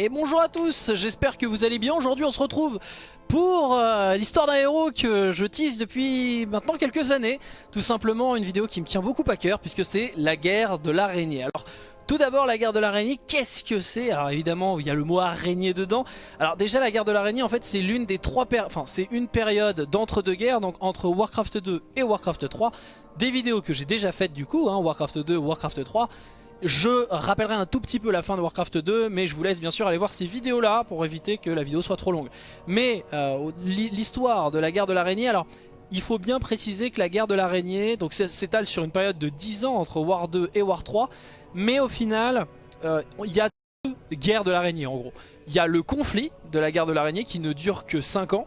Et bonjour à tous, j'espère que vous allez bien. Aujourd'hui on se retrouve pour euh, l'histoire d'un héros que je tease depuis maintenant quelques années. Tout simplement une vidéo qui me tient beaucoup à cœur puisque c'est la guerre de l'araignée. Alors tout d'abord la guerre de l'araignée, qu'est-ce que c'est? Alors évidemment il y a le mot araignée dedans. Alors déjà la guerre de l'araignée en fait c'est l'une des trois enfin c'est une période d'entre-deux guerres, donc entre Warcraft 2 et Warcraft 3. Des vidéos que j'ai déjà faites du coup, hein, Warcraft 2, Warcraft 3. Je rappellerai un tout petit peu la fin de Warcraft 2 mais je vous laisse bien sûr aller voir ces vidéos là pour éviter que la vidéo soit trop longue. Mais euh, l'histoire de la guerre de l'araignée, alors il faut bien préciser que la guerre de l'araignée s'étale sur une période de 10 ans entre War 2 et War 3 mais au final euh, il y a deux guerres de l'araignée en gros. Il y a le conflit de la guerre de l'araignée qui ne dure que 5 ans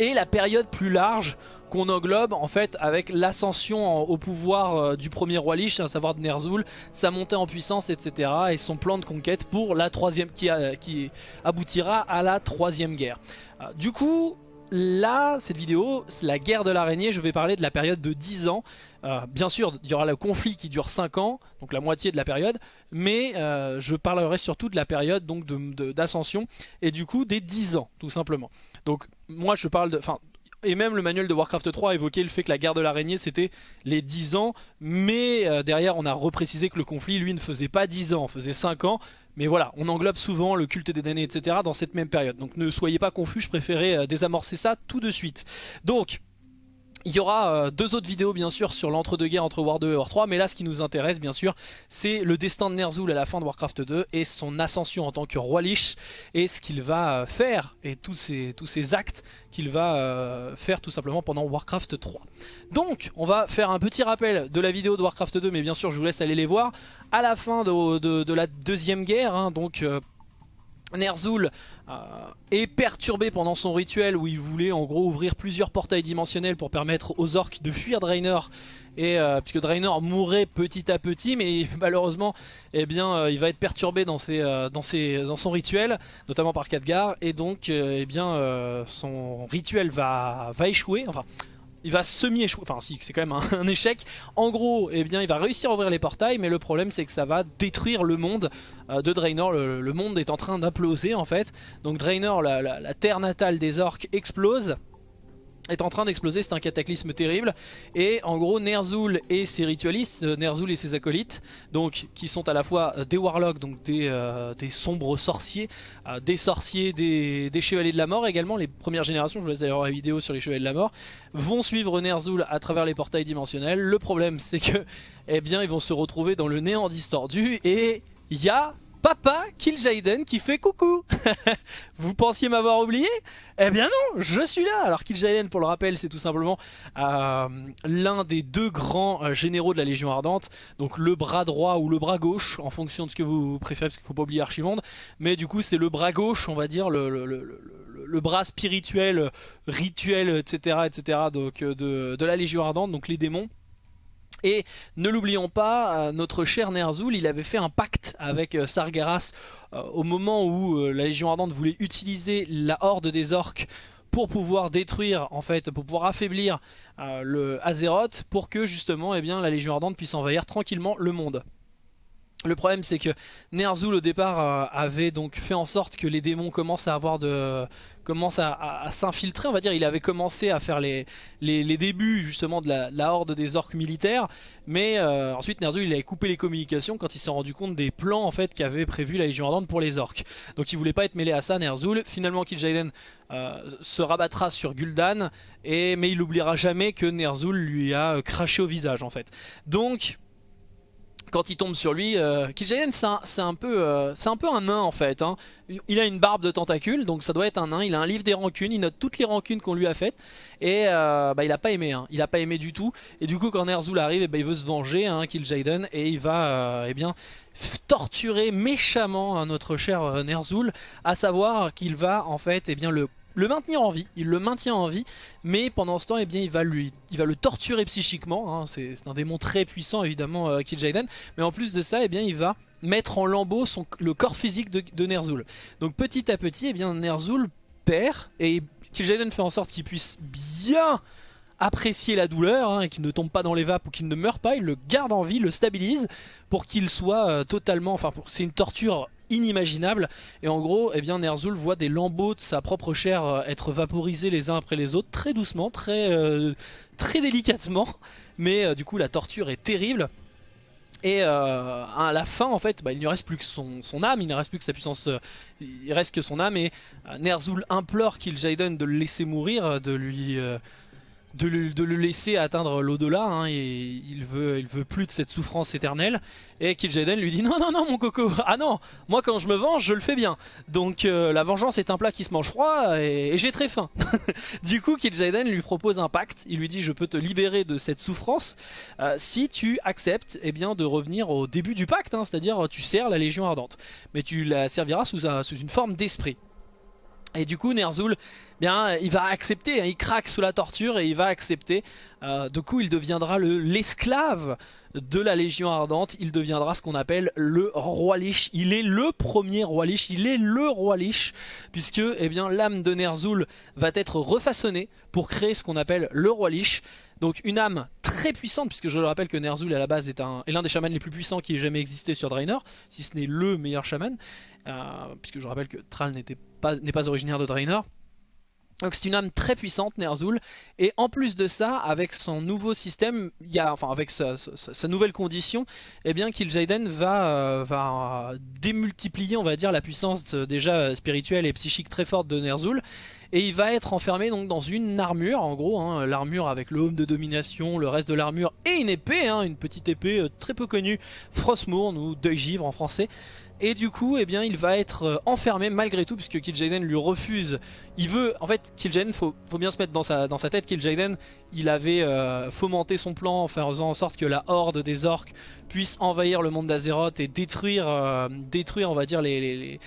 et la période plus large qu'on englobe en fait avec l'ascension au pouvoir euh, du premier roi Lich, à savoir de Ner'zhul, sa montée en puissance, etc. et son plan de conquête pour la troisième qui, qui aboutira à la troisième guerre. Euh, du coup, là, cette vidéo, la guerre de l'araignée, je vais parler de la période de 10 ans. Euh, bien sûr, il y aura le conflit qui dure 5 ans, donc la moitié de la période, mais je parlerai surtout de la période d'ascension et du coup des 10 ans, tout simplement. Donc moi je parle de... et même le manuel de Warcraft 3 évoquait le fait que la guerre de l'araignée c'était les 10 ans. Mais euh, derrière on a reprécisé que le conflit lui ne faisait pas 10 ans, faisait 5 ans. Mais voilà, on englobe souvent le culte des damnés etc dans cette même période. Donc ne soyez pas confus, je préférais euh, désamorcer ça tout de suite. Donc il y aura euh, deux autres vidéos bien sûr sur l'entre-deux-guerres entre War 2 et War 3 mais là ce qui nous intéresse bien sûr c'est le destin de Ner'zhul à la fin de Warcraft 2 et son ascension en tant que roi Lich et ce qu'il va euh, faire et tous ces actes qu'il va euh, faire tout simplement pendant Warcraft 3. Donc on va faire un petit rappel de la vidéo de Warcraft 2 mais bien sûr je vous laisse aller les voir à la fin de, la deuxième guerre hein, donc Ner'zhul euh, est perturbé pendant son rituel où il voulait en gros ouvrir plusieurs portails dimensionnels pour permettre aux orques de fuir Draenor. Et euh, puisque Draenor mourrait petit à petit mais malheureusement eh bien euh, il va être perturbé dans, ses, dans, ses, dans son rituel notamment par Khadgar. Et donc eh bien son rituel va, va échouer il va semi-échouer, enfin si, c'est quand même un, échec. En gros, eh bien, il va réussir à ouvrir les portails, mais le problème c'est que ça va détruire le monde euh, de Draenor. Le, monde est en train d'imploser en fait. Donc Draenor, la terre natale des orques, explose est en train d'exploser, c'est un cataclysme terrible et en gros Ner'zhul et ses ritualistes, euh, Ner'zhul et ses acolytes donc qui sont à la fois euh, des warlocks, donc des, euh, des sombres sorciers, des sorciers, des, chevaliers de la mort également, les premières générations, je vous laisse voir la vidéo sur les chevaliers de la mort, vont suivre Ner'zhul à travers les portails dimensionnels. Le problème c'est que eh bien ils vont se retrouver dans le néant distordu et il y a Papa Kill Jaden qui fait coucou. Vous pensiez m'avoir oublié? Eh bien non, je suis là. Alors Kill Jaden pour le rappel c'est tout simplement euh, l'un des deux grands euh, généraux de la Légion Ardente. Donc le bras droit ou le bras gauche en fonction de ce que vous préférez parce qu'il ne faut pas oublier Archimonde Mais du coup c'est le bras gauche on va dire le, bras spirituel, rituel etc, etc euh, de la Légion Ardente donc les démons et ne l'oublions pas, euh, notre cher Ner'zhul, il avait fait un pacte avec euh, Sargeras euh, au moment où la Légion Ardente voulait utiliser la horde des orques pour pouvoir détruire, en fait, pour pouvoir affaiblir le Azeroth pour que justement eh bien, la Légion Ardente puisse envahir tranquillement le monde. Le problème c'est que Ner'zhul au départ avait donc fait en sorte que les démons commencent à avoir de commence à, s'infiltrer on va dire. Il avait commencé à faire les, débuts justement de la, horde des orques militaires. Mais euh, ensuite Ner'zhul il avait coupé les communications quand il s'est rendu compte des plans en fait qu'avait prévu la Légion Ardente pour les orques. Donc il voulait pas être mêlé à ça Ner'zhul. Finalement Kil'jaeden euh, se rabattra sur Gul'dan et, mais il n'oubliera jamais que Ner'zhul lui a euh, craché au visage en fait. Donc quand il tombe sur lui, euh, c'est un, peu, euh, un peu un nain en fait. Hein. Il a une barbe de tentacules, donc ça doit être un nain. Il a un livre des rancunes, il note toutes les rancunes qu'on lui a faites. Et euh, bah, il a pas aimé, hein. il a pas aimé du tout. Et du coup quand Ner'zhul arrive, eh ben, il veut se venger, hein, Kill Jaden, et il va euh, eh bien, torturer méchamment notre cher Ner'zhul. À savoir qu'il va en fait eh bien, le le maintenir en vie, il le maintient en vie, mais pendant ce temps, eh il, va le torturer psychiquement, hein. c'est un démon très puissant évidemment, euh, mais en plus de ça, eh il va mettre en lambeau le corps physique de, Ner'zhul. Donc petit à petit, eh bien, Ner'zhul perd, et Kil'jaeden fait en sorte qu'il puisse bien apprécier la douleur hein, et qu'il ne tombe pas dans les vapes ou qu'il ne meurt pas, il le garde en vie, le stabilise pour qu'il soit euh, totalement, enfin c'est une torture inimaginable. Et en gros, eh bien, Ner'zhul voit des lambeaux de sa propre chair euh, être vaporisés les uns après les autres, très doucement, très, euh, très délicatement. Mais du coup, la torture est terrible. Et à la fin, en fait, bah, il ne reste plus que son, âme, il ne reste plus que sa puissance, il reste que son âme. Et Ner'zhul implore Kil'jaeden de le laisser mourir, de lui de le, laisser atteindre l'au-delà, hein, il veut, veut plus de cette souffrance éternelle. Et Kil'jaeden lui dit non non non mon coco, ah non, moi quand je me venge je le fais bien. Donc euh, la vengeance est un plat qui se mange froid et, j'ai très faim. du coup Kil'jaeden lui propose un pacte, il lui dit je peux te libérer de cette souffrance euh, si tu acceptes eh bien, de revenir au début du pacte, hein, c'est-à-dire tu sers la Légion Ardente. Mais tu la serviras sous une forme d'esprit. Et du coup Ner'zhul, bien, il va accepter, hein, il craque sous la torture et il va accepter. Euh, du coup il deviendra l'esclave de la Légion Ardente, il deviendra ce qu'on appelle le roi Lich. Il est le premier roi Lich, il est le roi Lich, puisque eh l'âme de Ner'zhul va être refaçonnée pour créer ce qu'on appelle le roi Lich. Donc une âme très puissante, puisque je le rappelle que Ner'zhul à la base est l'un des chamans les plus puissants qui ait jamais existé sur Draenor, si ce n'est le meilleur chaman, euh, puisque je rappelle que Thrall n'est pas, pas originaire de Draenor. Donc c'est une âme très puissante, Ner'zhul, et en plus de ça, avec son nouveau système, y enfin avec sa, nouvelle condition, eh bien Kil'jaeden va, euh, va démultiplier, on va dire, la puissance déjà spirituelle et psychique très forte de Ner'zhul, et il va être enfermé donc dans une armure, en gros, hein, l'armure avec le home de domination, le reste de l'armure, et une épée, hein, une petite épée euh, très peu connue, Frostmourne ou Deuil Givre en français, et du coup, eh il va être euh, enfermé malgré tout, puisque Kil'jaeden lui refuse. Il veut, en fait, Kil'jaeden, faut, faut bien se mettre dans sa, tête, Kil'jaeden, il avait euh, fomenté son plan en faisant en sorte que la horde des orques puisse envahir le monde d'Azeroth et détruire, euh, on va dire, les,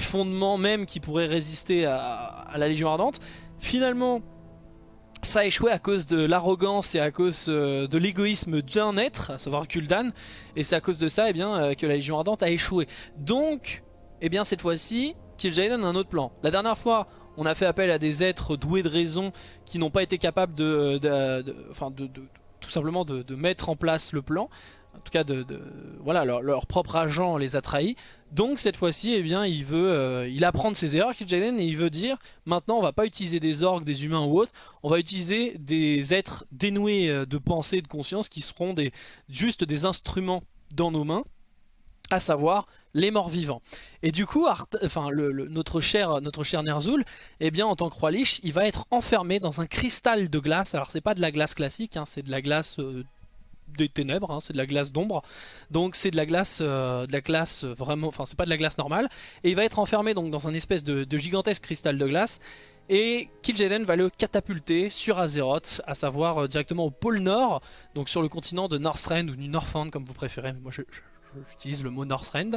fondements même qui pourraient résister à la Légion Ardente. Finalement, ça a échoué à cause de l'arrogance et à cause euh, de l'égoïsme d'un être, à savoir Kuldan, et c'est à cause de ça eh bien, euh, que la Légion Ardente a échoué. Donc, eh bien, cette fois-ci, Kil'jaeden a un autre plan. La dernière fois, on a fait appel à des êtres doués de raison qui n'ont pas été capables de, tout simplement de, mettre en place le plan en tout cas voilà leur, propre agent les a trahis donc cette fois-ci eh bien il euh, apprend de ses erreurs Kil'jaeden et il veut dire maintenant on va pas utiliser des orques des humains ou autres on va utiliser des êtres dénoués euh, de pensée de conscience qui seront juste des instruments dans nos mains à savoir les morts vivants. Et du coup, notre cher, notre cher Ner'zhul, eh bien, en tant que roi Lich, il va être enfermé dans un cristal de glace. Alors, c'est pas de la glace classique, hein, c'est de la glace euh, des ténèbres, hein, c'est de la glace d'ombre. Donc c'est de la glace, euh, de la glace vraiment, enfin c'est pas de la glace normale. Et il va être enfermé donc dans un espèce de, gigantesque cristal de glace. Et Kil'jaeden va le catapulter sur Azeroth, à savoir euh, directement au pôle nord, donc sur le continent de Northrend ou du Northrend comme vous préférez. Moi j'utilise le mot Northrend.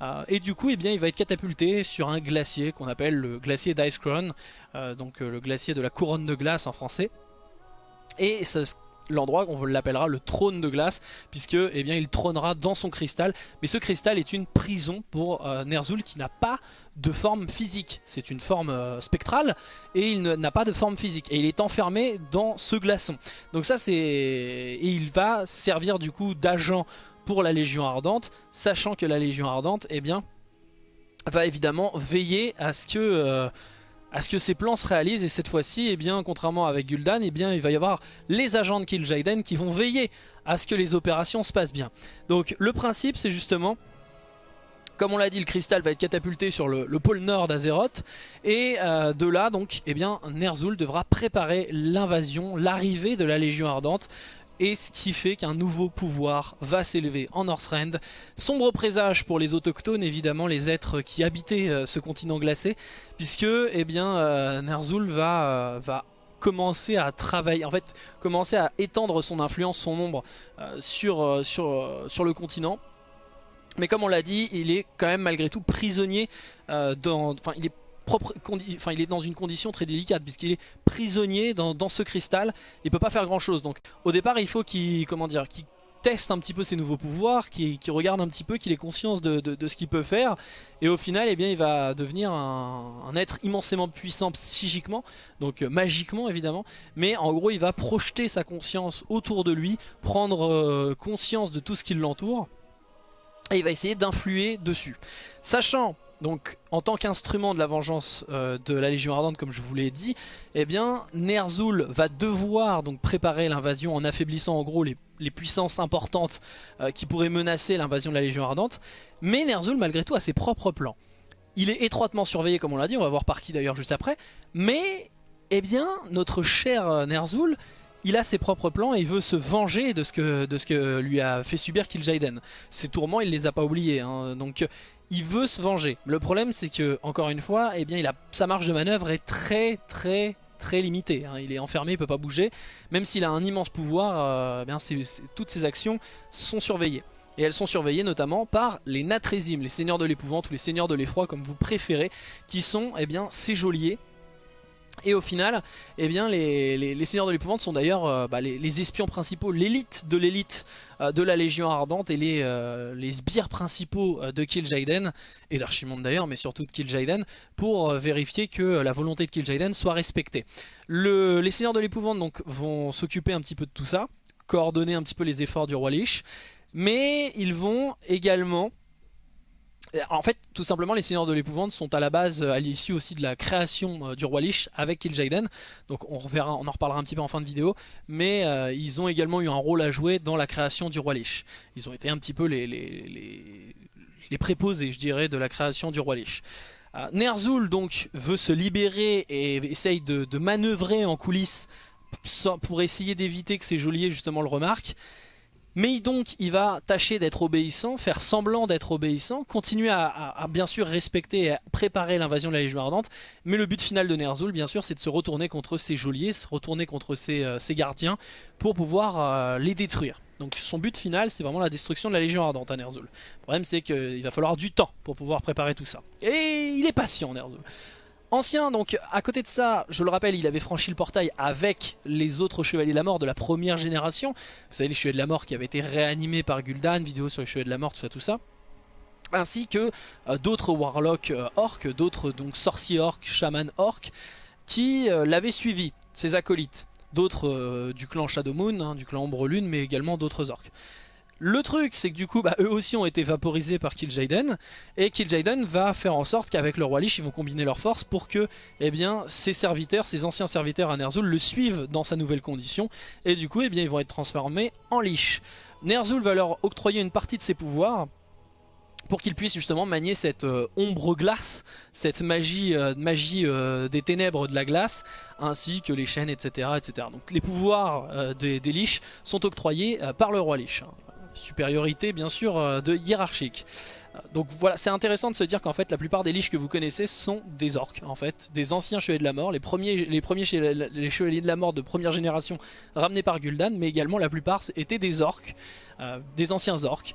Euh, et du coup, eh bien, il va être catapulté sur un glacier qu'on appelle le glacier d'Icecrown, donc le glacier de la couronne de glace en français. Et ça, l'endroit, on l'appellera le trône de glace, puisque eh bien, il trônera dans son cristal. Mais ce cristal est une prison pour euh, Ner'zhul qui n'a pas de forme physique. C'est une forme euh, spectrale et il n'a pas de forme physique. Et il est enfermé dans ce glaçon. Donc ça c'est... Et il va servir du coup d'agent pour la Légion Ardente, sachant que la Légion Ardente, eh bien, va évidemment veiller à ce que... Euh, à ce que ces plans se réalisent et cette fois-ci, eh bien, contrairement avec Gul'dan, eh bien, il va y avoir les agents de Kil'jaeden qui vont veiller à ce que les opérations se passent bien. Donc le principe c'est justement, comme on l'a dit, le cristal va être catapulté sur le, pôle nord d'Azeroth et euh, de là donc, eh bien, Ner'zhul devra préparer l'invasion, l'arrivée de la Légion Ardente et ce qui fait qu'un nouveau pouvoir va s'élever en Northrend. Sombre présage pour les autochtones, évidemment, les êtres qui habitaient euh, ce continent glacé, puisque eh bien, euh, Ner'zhul va, euh, va commencer à travailler, en fait, commencer à étendre son influence, son ombre sur le continent. Mais comme on l'a dit, il est quand même malgré tout prisonnier dans... Enfin, il est il est dans une condition très délicate puisqu'il est prisonnier dans, ce cristal. Il peut pas faire grand chose. Donc au départ, il faut qu'il comment dire, teste un petit peu ses nouveaux pouvoirs, qu'il regarde un petit peu, qu'il ait conscience de, ce qu'il peut faire. Et au final, eh bien, il va devenir un, être immensément puissant psychiquement, donc euh, magiquement évidemment. Mais en gros, il va projeter sa conscience autour de lui, prendre euh, conscience de tout ce qui l'entoure et il va essayer d'influer dessus. Sachant donc en tant qu'instrument de la vengeance euh, de la Légion Ardente comme je vous l'ai dit, eh bien Ner'zhul va devoir donc préparer l'invasion en affaiblissant en gros les, puissances importantes euh, qui pourraient menacer l'invasion de la Légion Ardente. Mais Ner'zhul malgré tout a ses propres plans. Il est étroitement surveillé comme on l'a dit, on va voir par qui d'ailleurs juste après. Mais eh bien notre cher euh, Ner'zhul il a ses propres plans et il veut se venger de ce que, lui a fait subir Kil'jaeden. Ses tourments, il les a pas oubliés. Hein. Donc il veut se venger. Le problème c'est que, encore une fois, eh sa marge de manœuvre est très très très limitée. Hein. Il est enfermé, il peut pas bouger. Même s'il a un immense pouvoir, euh, eh toutes ses actions sont surveillées. Et elles sont surveillées notamment par les Natrésim, les seigneurs de l'épouvante ou les seigneurs de l'effroi comme vous préférez, qui sont eh ces geôliers et au final, eh bien, les, Seigneurs de l'épouvante sont d'ailleurs euh, bah, les, espions principaux, l'élite de l'élite euh, de la Légion Ardente et les, euh, sbires principaux de Kil'jaeden, et d'Archimonde d'ailleurs, mais surtout de Kil'jaeden, pour vérifier que la volonté de Kil'jaeden soit respectée. les Seigneurs de l'épouvante donc vont s'occuper un petit peu de tout ça, coordonner un petit peu les efforts du roi Lich, mais ils vont également en fait, tout simplement, les Seigneurs de l'Épouvante sont à la base, euh, à l'issue aussi de la création euh, du roi Lich avec Kil'jaeden. Donc on, on en reparlera un petit peu en fin de vidéo. Mais ils ont également eu un rôle à jouer dans la création du roi Lich. Ils ont été un petit peu les, les, préposés, je dirais, de la création du roi Lich. Ner'zhul donc veut se libérer et essaye de, de manœuvrer en coulisses pour essayer d'éviter que ses geôliers justement le remarquent. Mais donc il va tâcher d'être obéissant, faire semblant d'être obéissant, continuer à, bien sûr respecter et préparer l'invasion de la Légion Ardente. Mais le but final de Ner'zhul bien sûr c'est de se retourner contre ses geôliers, se retourner contre ses, euh, gardiens pour pouvoir euh, les détruire. Donc son but final c'est vraiment la destruction de la Légion Ardente à Ner'zhul. Le problème c'est qu'il va falloir du temps pour pouvoir préparer tout ça. Et il est patient Ner'zhul. Ancien, donc à côté de ça, je le rappelle, il avait franchi le portail avec les autres Chevaliers de la Mort de la première génération. Vous savez, les Chevaliers de la Mort qui avaient été réanimés par Gul'dan, vidéo sur les Chevaliers de la Mort, tout ça, tout ça. Ainsi que euh, d'autres Warlocks euh, orques, d'autres donc sorciers orques, chamans orques, qui euh, l'avaient suivi, ses acolytes. D'autres du clan Shadow Moon, hein, du clan Ombre Lune, mais également d'autres orques. Le truc, c'est que du coup, bah, eux aussi ont été vaporisés par Kil'jaeden, et Kil'jaeden va faire en sorte qu'avec le roi Lich, ils vont combiner leurs forces pour que, eh bien, ses serviteurs, ses anciens serviteurs à Ner'zhul le suivent dans sa nouvelle condition, et du coup, eh bien, ils vont être transformés en Lich. Ner'zhul va leur octroyer une partie de ses pouvoirs, pour qu'ils puissent justement manier cette euh, ombre glace, cette magie, euh, magie euh, des ténèbres de la glace, ainsi que les chaînes, etc. etc. Donc les pouvoirs des, des Lich sont octroyés par le roi Lich. Supériorité bien sûr euh, de hiérarchique. Euh, donc voilà, c'est intéressant de se dire qu'en fait la plupart des liches que vous connaissez sont des orques en fait, des anciens chevaliers de la mort, les premiers, les premiers chevaliers de la mort de première génération ramenés par Gul'dan, mais également la plupart étaient des orques, euh, des anciens orques.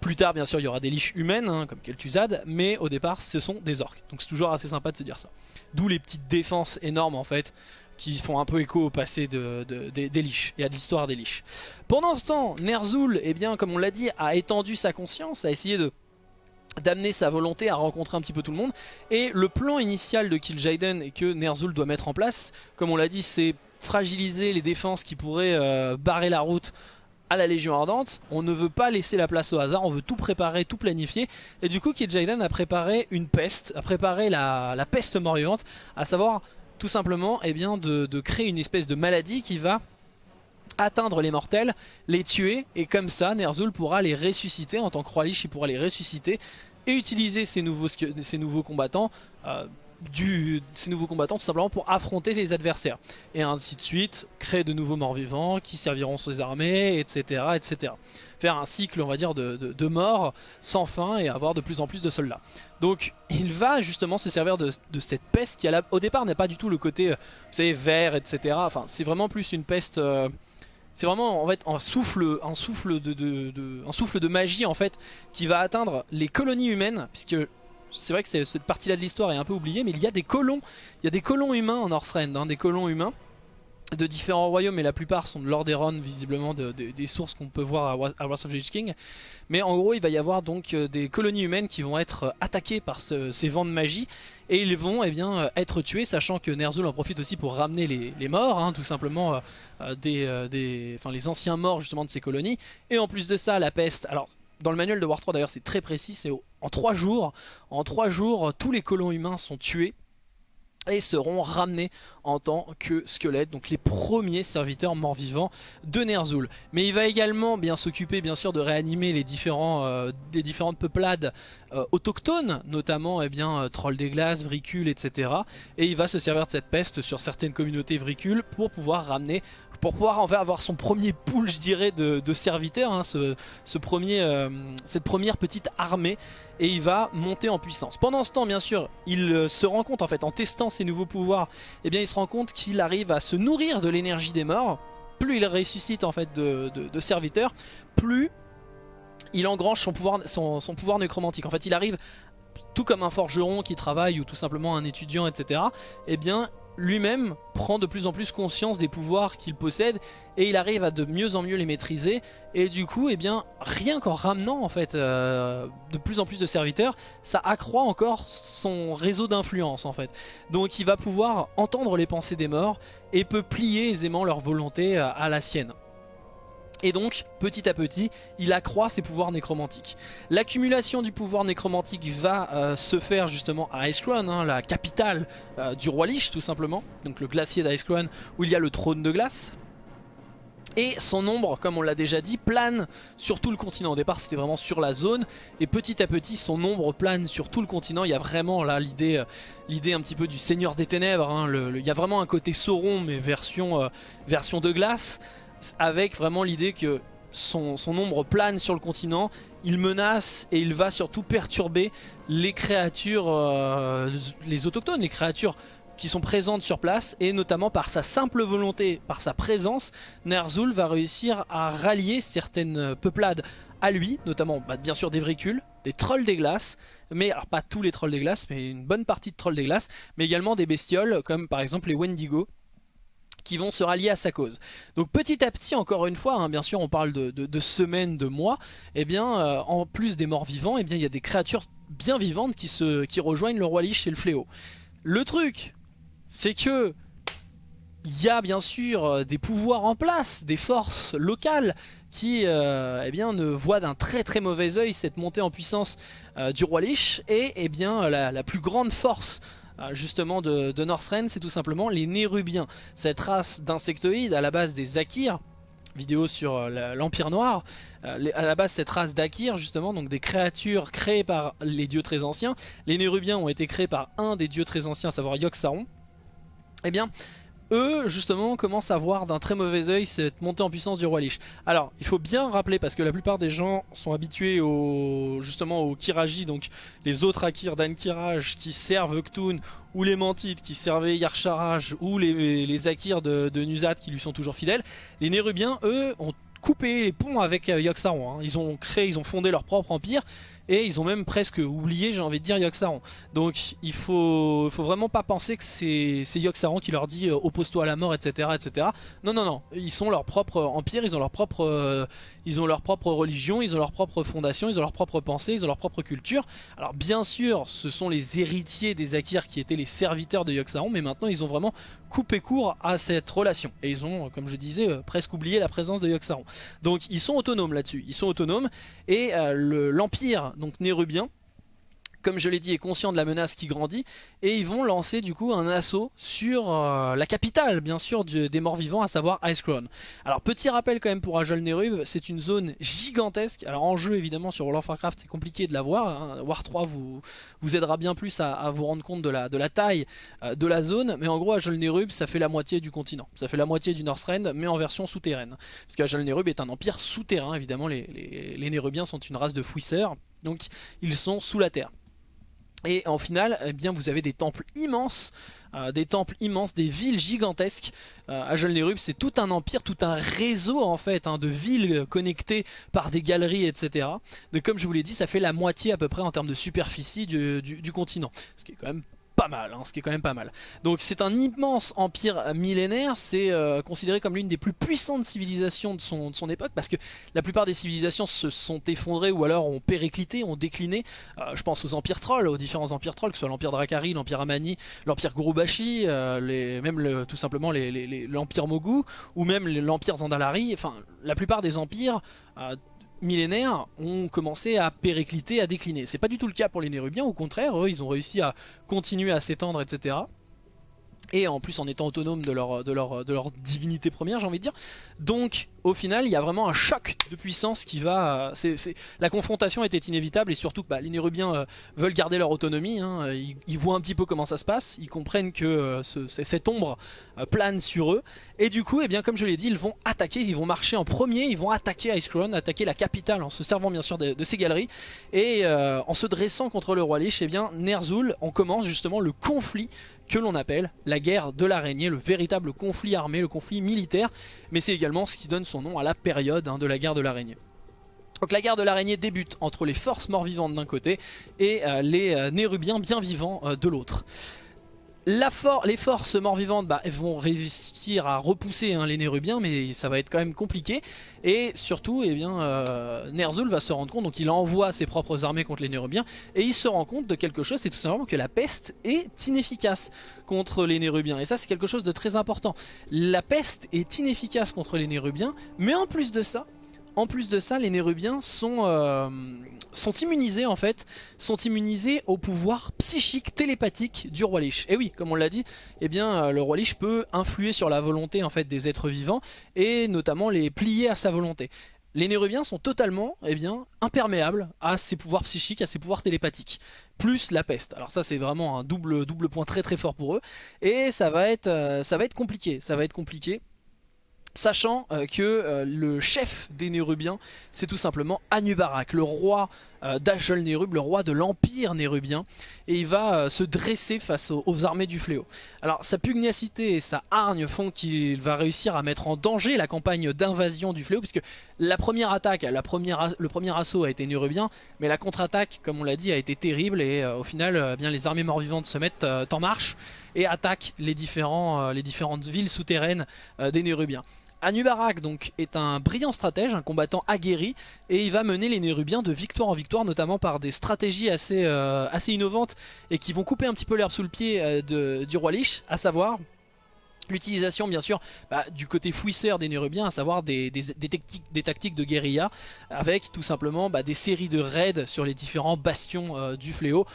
Plus tard bien sûr il y aura des liches humaines hein, comme Kel'Thuzad, mais au départ ce sont des orques, donc c'est toujours assez sympa de se dire ça. D'où les petites défenses énormes en fait qui font un peu écho au passé de, des Liches et à l'histoire des Liches. Pendant ce temps, Ner'zhul, eh bien, comme on l'a dit, a étendu sa conscience, a essayé de d'amener sa volonté à rencontrer un petit peu tout le monde. Et le plan initial de Kil'jaeden et que Ner'zhul doit mettre en place comme on l'a dit c'est fragiliser les défenses qui pourraient euh, barrer la route à la Légion Ardente. On ne veut pas laisser la place au hasard on veut tout préparer, tout planifier. Et du coup Kil'jaeden a préparé une peste a préparé la, la peste mort-vivante à savoir tout simplement eh bien, de, créer une espèce de maladie qui va atteindre les mortels, les tuer, et comme ça Ner'zhul pourra les ressusciter, en tant que roi Lich il pourra les ressusciter, et utiliser ces nouveaux, combattants euh, ces nouveaux combattants tout simplement pour affronter les adversaires. Et ainsi de suite, créer de nouveaux morts-vivants qui serviront ses armées, etc., etc. Faire un cycle, on va dire, de, de, morts sans fin et avoir de plus en plus de soldats. Donc il va justement se servir de, cette peste qui au départ n'est pas du tout le côté, euh, vous savez, vert, etc. Enfin, c'est vraiment plus une peste... Euh, c'est vraiment en fait un souffle, un souffle de, de, un souffle de magie en fait qui va atteindre les colonies humaines puisque c'est vrai que cette partie-là de l'histoire est un peu oubliée, mais il y a des colons, il y a des colons humains en Northrend, hein, des colons humains de différents royaumes, mais la plupart sont de Lordaeron, visiblement des sources qu'on peut voir à, Wrath of the King. Mais en gros, il va y avoir donc euh, des colonies humaines qui vont être euh, attaquées par ces vents de magie, et ils vont eh bien, euh, être tués, sachant que Ner'zhul en profite aussi pour ramener les, morts, hein, tout simplement des, des, les anciens morts justement de ces colonies. Et en plus de ça, la peste, alors dans le manuel de War 3 d'ailleurs c'est très précis, c'est en 3 jours, en 3 jours tous les colons humains sont tués et seront ramenés en tant que squelettes, donc les premiers serviteurs morts-vivants de Ner'zhul. Mais il va également bien s'occuper bien sûr de réanimer les, différents, euh, différentes peuplades euh, autochtones, notamment eh euh, trolls des glaces, vricules, etc. Et il va se servir de cette peste sur certaines communautés vricules pour pouvoir ramener, pour pouvoir en avoir son premier pool je dirais de, serviteurs, hein, ce, premier, cette première petite armée et il va monter en puissance. Pendant ce temps bien sûr il se rend compte en fait en testant ses nouveaux pouvoirs, eh bien il se rend compte qu'il arrive à se nourrir de l'énergie des morts. Plus il ressuscite en fait de, serviteurs, plus il engrange son pouvoir, son, pouvoir nécromantique. En fait il arrive tout comme un forgeron qui travaille ou tout simplement un étudiant etc. Eh bien lui-même prend de plus en plus conscience des pouvoirs qu'il possède et il arrive à de mieux en mieux les maîtriser. Et du coup eh bien rien qu'en ramenant en fait euh, de plus en plus de serviteurs ça accroît encore son réseau d'influence en fait. Donc il va pouvoir entendre les pensées des morts et peut plier aisément leur volonté à la sienne et donc, petit à petit, il accroît ses pouvoirs nécromantiques. L'accumulation du pouvoir nécromantique va euh, se faire justement à Icecrown, hein, la capitale euh, du roi Lich tout simplement. Donc le glacier d'Icecrown où il y a le trône de glace. Et son ombre, comme on l'a déjà dit, plane sur tout le continent. Au départ, c'était vraiment sur la zone. Et petit à petit, son ombre plane sur tout le continent. Il y a vraiment là l'idée euh, l'idée un petit peu du Seigneur des Ténèbres. Hein. il y a vraiment un côté Sauron, mais version, version de glace avec vraiment l'idée que son, ombre plane sur le continent, il menace et il va surtout perturber les créatures, euh, les autochtones, les créatures qui sont présentes sur place. Et notamment par sa simple volonté, par sa présence, Ner'zhul va réussir à rallier certaines peuplades à lui, notamment bah, bien sûr des vricules, des trolls des glaces, mais alors pas tous les trolls des glaces, mais une bonne partie de trolls des glaces, mais également des bestioles comme par exemple les Wendigo, vont se rallier à sa cause. Donc petit à petit, encore une fois, hein, bien sûr on parle de, semaines, de mois, et eh bien euh, en plus des morts vivants, et eh bien il y a des créatures bien vivantes qui, se, qui rejoignent le roi Lich et le fléau. Le truc, c'est que il y a bien sûr euh, des pouvoirs en place, des forces locales qui euh, eh bien, ne voient d'un très très mauvais oeil cette montée en puissance du roi Lich et eh bien, la, plus grande force justement de, de Northrend, c'est tout simplement les Nérubiens. Cette race d'insectoïdes à la base des Akirs, vidéo sur euh, l'Empire Noir, euh, à la base cette race d'Akir justement, donc des créatures créées par les dieux très anciens. Les Nérubiens ont été créés par un des dieux très anciens, à savoir Yogg-Saron. Eh bien, eux justement commencent à voir d'un très mauvais oeil cette montée en puissance du roi Lich. Alors il faut bien rappeler parce que la plupart des gens sont habitués au, justement au Kiraji, donc les autres Akir d'Ankiraj qui servent Ktun ou les Mantides qui servaient Yarcharaj ou les, les Akirs de, de qui lui sont toujours fidèles. Les Nérubiens eux ont coupé les ponts avec euh. Hein. Ils ont créé, ils ont fondé leur propre empire et ils ont même presque oublié, j'ai envie de dire, Yogg-Saron. Donc il faut, faut vraiment pas penser que c'est Yogg-Saron qui leur dit euh, oppose-toi à la mort, etc., etc. Non, non, non. Ils sont leur propre empire, ils ont leur propre, euh, ils ont leur propre religion, ils ont leur propre fondation, ils ont leur propre pensée, ils ont leur propre culture. Alors bien sûr, ce sont les héritiers des Akirs qui étaient les serviteurs de Yogg-Saron, mais maintenant ils ont vraiment coupé court à cette relation. Et ils ont, comme je disais, euh, presque oublié la présence de Yogg-Saron. Donc ils sont autonomes là-dessus. Ils sont autonomes et l'empire donc nérubien, comme je l'ai dit, est conscient de la menace qui grandit et ils vont lancer du coup un assaut sur euh, la capitale bien sûr des morts vivants à savoir Icecrown. Alors petit rappel quand même pour Ajol Nerub, c'est une zone gigantesque. Alors en jeu évidemment sur World of Warcraft c'est compliqué de la voir, hein. War 3 vous, vous aidera bien plus à, vous rendre compte de la, de la taille euh, de la zone, mais en gros Ajol Nerub ça fait la moitié du continent, ça fait la moitié du Northrend mais en version souterraine. Parce qu'Ajol Nerub est un empire souterrain évidemment, les, les, sont une race de fouisseurs donc ils sont sous la terre. Et en final, eh bien, vous avez des temples immenses, euh, des temples immenses, des villes gigantesques. Euh, Ajol c'est tout un empire, tout un réseau en fait hein, de villes connectées par des galeries, etc. Donc comme je vous l'ai dit, ça fait la moitié à peu près en termes de superficie du continent, ce qui est quand même pas mal, hein, ce qui est quand même pas mal. Donc c'est un immense empire millénaire, c'est euh, considéré comme l'une des plus puissantes civilisations de son, époque, parce que la plupart des civilisations se sont effondrées ou alors ont périclité, ont décliné. Euh, je pense aux empires trolls, aux différents empires trolls, que ce soit l'empire Drakari, l'empire Amani, l'empire Gurubashi, euh, les, même tout simplement l'empire Mogu, ou même l'empire Zandalari, enfin la plupart des empires millénaires ont commencé à péricliter, à décliner. C'est pas du tout le cas pour les Nérubiens, au contraire, eux ils ont réussi à continuer à s'étendre, etc et en plus en étant autonome de leur, de leur, de leur divinité première j'ai envie de dire. Donc au final il y a vraiment un choc de puissance qui va la confrontation était inévitable et surtout bah, les Nérubiens euh, veulent garder leur autonomie hein. ils, voient un petit peu comment ça se passe. Ils comprennent que euh, cette ombre euh, plane sur eux. Et du coup eh bien, comme je l'ai dit ils vont attaquer ils vont marcher en premier ils vont attaquer Icecrown attaquer la capitale en se servant bien sûr de, ces galeries. Et en se dressant contre le roi Lich eh bien Ner'zhul on commence justement le conflit que l'on appelle la guerre de l'araignée, le véritable conflit armé, le conflit militaire, mais c'est également ce qui donne son nom à la période hein, de la guerre de l'araignée. Donc la guerre de l'araignée débute entre les forces mort-vivantes d'un côté et euh, les euh, Nérubiens bien vivants euh, de l'autre les forces mort-vivantes bah, vont réussir à repousser hein, les Nérubiens mais ça va être quand même compliqué et surtout eh euh, Ner'zhul va se rendre compte, donc il envoie ses propres armées contre les Nérubiens et il se rend compte de quelque chose, c'est tout simplement que la peste est inefficace contre les Nérubiens et ça c'est quelque chose de très important. La peste est inefficace contre les Nérubiens mais en plus de ça en plus de ça, les Nérubiens sont, euh, sont immunisés en fait, sont immunisés au pouvoir psychique, télépathique du roi Lich. Et oui, comme on l'a dit, eh bien, euh, le roi Lich peut influer sur la volonté en fait des êtres vivants et notamment les plier à sa volonté. Les Nérubiens sont totalement eh bien, imperméables à ses pouvoirs psychiques, à ses pouvoirs télépathiques. Plus la peste. Alors ça c'est vraiment un double, double point très très fort pour eux. Et ça va être, euh, ça va être compliqué. Ça va être compliqué Sachant euh, que euh, le chef des Nérubiens, c'est tout simplement Anubarak, le roi euh, Nérub, le roi de l'empire nérubien, et il va euh, se dresser face aux, armées du fléau. Alors sa pugnacité et sa hargne font qu'il va réussir à mettre en danger la campagne d'invasion du fléau, puisque la première attaque, le premier assaut a été nérubien, mais la contre-attaque, comme on l'a dit, a été terrible, et au final, bien, les armées mort-vivantes se mettent en marche et attaquent les différentes villes souterraines des Nérubiens. Anubarak donc est un brillant stratège, un combattant aguerri et il va mener les Nérubiens de victoire en victoire notamment par des stratégies assez, euh, assez innovantes et qui vont couper un petit peu l'herbe sous le pied euh, du roi Lich, à savoir L'utilisation bien sûr bah, du côté fouisseur des Nérubiens, à savoir des, tactiques, de guérilla avec tout simplement bah, des séries de raids sur les différents bastions euh, du fléau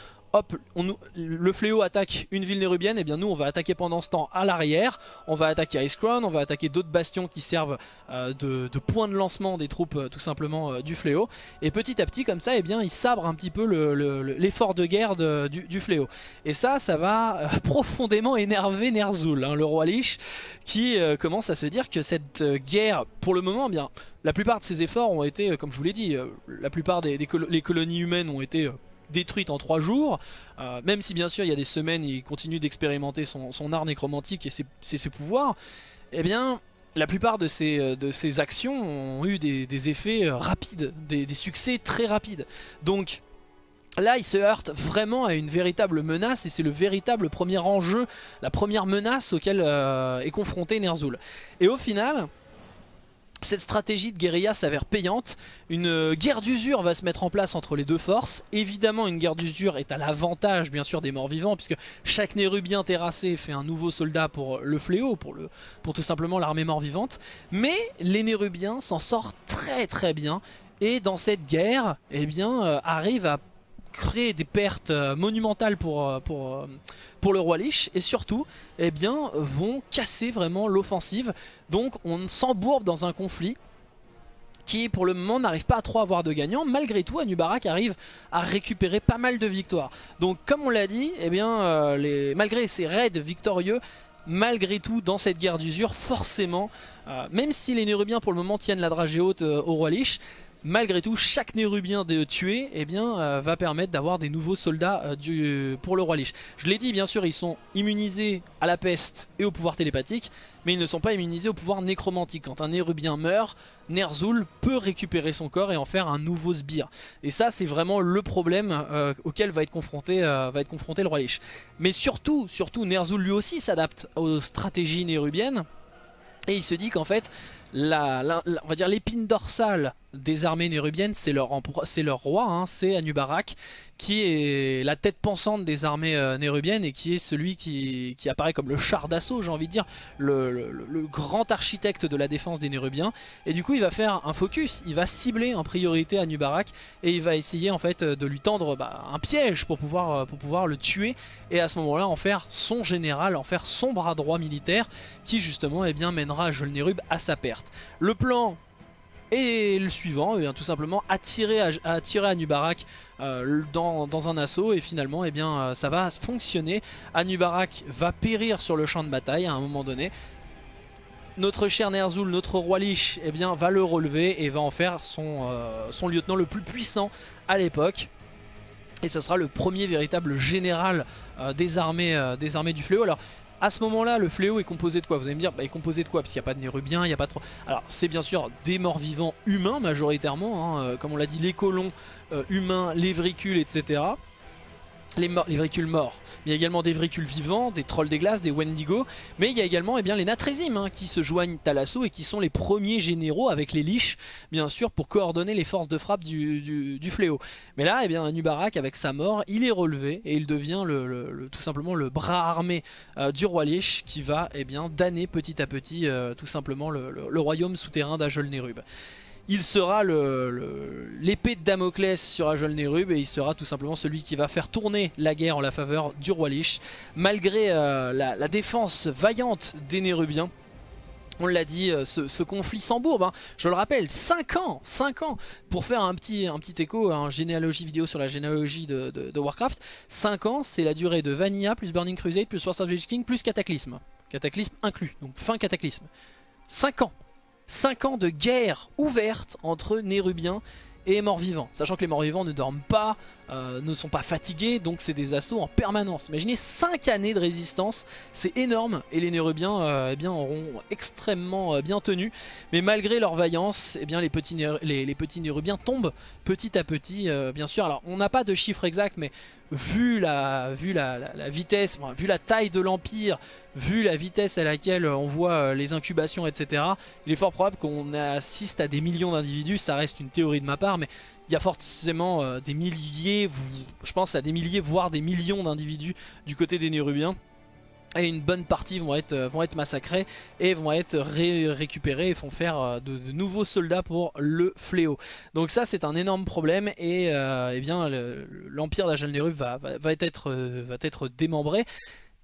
le fléau attaque une ville nérubienne, et eh bien nous on va attaquer pendant ce temps à l'arrière, on va attaquer Ice Crown, on va attaquer d'autres bastions qui servent euh, de, point de lancement des troupes euh, tout simplement euh, du fléau, et petit à petit comme ça, et eh bien ils sabrent un petit peu l'effort de guerre du, fléau. Et ça, ça va profondément énerver Ner'zhul, hein, le roi Lich, qui commence à se dire que cette guerre, pour le moment, eh bien la plupart de ses efforts ont été, comme je vous l'ai dit, la plupart des, colonies humaines ont été détruite en 3 jours, euh, même si bien sûr il y a des semaines il continue d'expérimenter son, art nécromantique et ses, pouvoirs, eh bien la plupart de ces, euh, de actions ont eu des, effets euh, rapides, des, succès très rapides. Donc là il se heurte vraiment à une véritable menace et c'est le véritable premier enjeu, la première menace auquel est confronté Ner'zhul. Et au final, cette stratégie de guérilla s'avère payante, une guerre d'usure va se mettre en place entre les deux forces. Évidemment une guerre d'usure est à l'avantage bien sûr des morts vivants puisque chaque nérubien terrassé fait un nouveau soldat pour le fléau, pour, le, pour tout simplement l'armée mort vivante. Mais les nérubiens s'en sortent très très bien et dans cette guerre eh bien, euh, arrivent à créer des pertes euh, monumentales pour, euh, euh, pour le roi Lich et surtout eh vont casser vraiment l'offensive. Donc on s'embourbe dans un conflit qui pour le moment n'arrive pas à trop avoir de gagnants. Malgré tout, Anubarak arrive à récupérer pas mal de victoires. Donc comme on l'a dit, eh bien, les... malgré ces raids victorieux, malgré tout dans cette guerre d'usure, forcément, même si les Nérubiens pour le moment tiennent la dragée haute au roi Lich, malgré tout, chaque Nérubien tuer eh bien, euh, va permettre d'avoir des nouveaux soldats euh, du, pour le roi Lich. Je l'ai dit, bien sûr, ils sont immunisés à la peste et au pouvoir télépathique, mais ils ne sont pas immunisés au pouvoir nécromantique. Quand un Nérubien meurt, Ner'zhul peut récupérer son corps et en faire un nouveau sbire. Et ça, c'est vraiment le problème euh, auquel va être, confronté, va être confronté le roi Lich. Mais surtout, surtout Ner'zhul lui aussi s'adapte aux stratégies nérubiennes. Et il se dit qu'en fait, la, l'épine dorsale des armées nérubiennes, c'est leur, roi, hein, c'est Anubarak, qui est la tête pensante des armées euh, nérubiennes et qui est celui qui, apparaît comme le char d'assaut, j'ai envie de dire, le, grand architecte de la défense des Nérubiens. Et du coup, il va faire un focus, il va cibler en priorité Anubarak et il va essayer en fait de lui tendre bah, un piège pour pouvoir, euh, pour pouvoir le tuer et à ce moment-là en faire son général, en faire son bras droit militaire qui justement eh bien, mènera à sa perte. Le plan et le suivant, eh bien, tout simplement attirer, attirer Anubarak euh, dans, un assaut et finalement eh bien, euh, ça va fonctionner. Anubarak va périr sur le champ de bataille à un moment donné. Notre cher Ner'zhul, notre roi Lich, eh va le relever et va en faire son, euh, son lieutenant le plus puissant à l'époque. Et ce sera le premier véritable général des, armées, du fléau. À ce moment-là, le fléau est composé de quoi? Vous allez me dire, bah, il est composé de quoi? Parce qu'il n'y a pas de Nérubien, il n'y a pas trop... Alors, c'est bien sûr des morts vivants humains majoritairement, hein, euh, comme on l'a dit, les colons euh, humains, les vricules, etc les, les véhicules morts. Il y a également des véhicules vivants, des trolls des glaces, des Wendigo. Mais il y a également eh bien, les Natrésim hein, qui se joignent à l'assaut et qui sont les premiers généraux avec les Liches, bien sûr, pour coordonner les forces de frappe du, fléau. Mais là, eh bien, Nubarak, avec sa mort, il est relevé et il devient tout simplement le bras armé euh, du roi Lich qui va eh bien, damner petit à petit euh, tout simplement le, royaume souterrain d'Ajol Nerub il sera l'épée de Damoclès sur Ajol Nerub et il sera tout simplement celui qui va faire tourner la guerre en la faveur du roi Lich. Malgré euh, la, défense vaillante des Nérubiens, on l'a dit, euh, ce, conflit s'embourbe, hein. je le rappelle, 5 ans 5 ans Pour faire un petit, un petit écho, un généalogie vidéo sur la généalogie de, Warcraft, 5 ans c'est la durée de Vanilla, plus Burning Crusade, plus Swords of the King, plus Cataclysme. Cataclysme inclus, donc fin Cataclysme. 5 ans 5 ans de guerre ouverte entre Nérubiens et morts-vivants. Sachant que les morts-vivants ne dorment pas, euh, ne sont pas fatigués, donc c'est des assauts en permanence. Imaginez 5 années de résistance, c'est énorme, et les Nérubiens euh, eh bien, auront extrêmement euh, bien tenu. Mais malgré leur vaillance, eh bien, les, petits les, Nérubiens tombent petit à petit, bien sûr. Alors on n'a pas de chiffre exact, mais vu la, vu la, vitesse, vu la taille de l'Empire, vu la vitesse à laquelle on voit les incubations, etc., il est fort probable qu'on assiste à des millions d'individus, ça reste une théorie de ma part, mais il y a forcément euh, des milliers, je pense à des milliers, voire des millions d'individus du côté des Nérubiens. Et une bonne partie vont être, euh, massacrés et vont être récupérés et vont faire euh, de, nouveaux soldats pour le fléau. Donc ça c'est un énorme problème et eh bien l'empire d'Ajal Nérub va, va, être, va être démembré.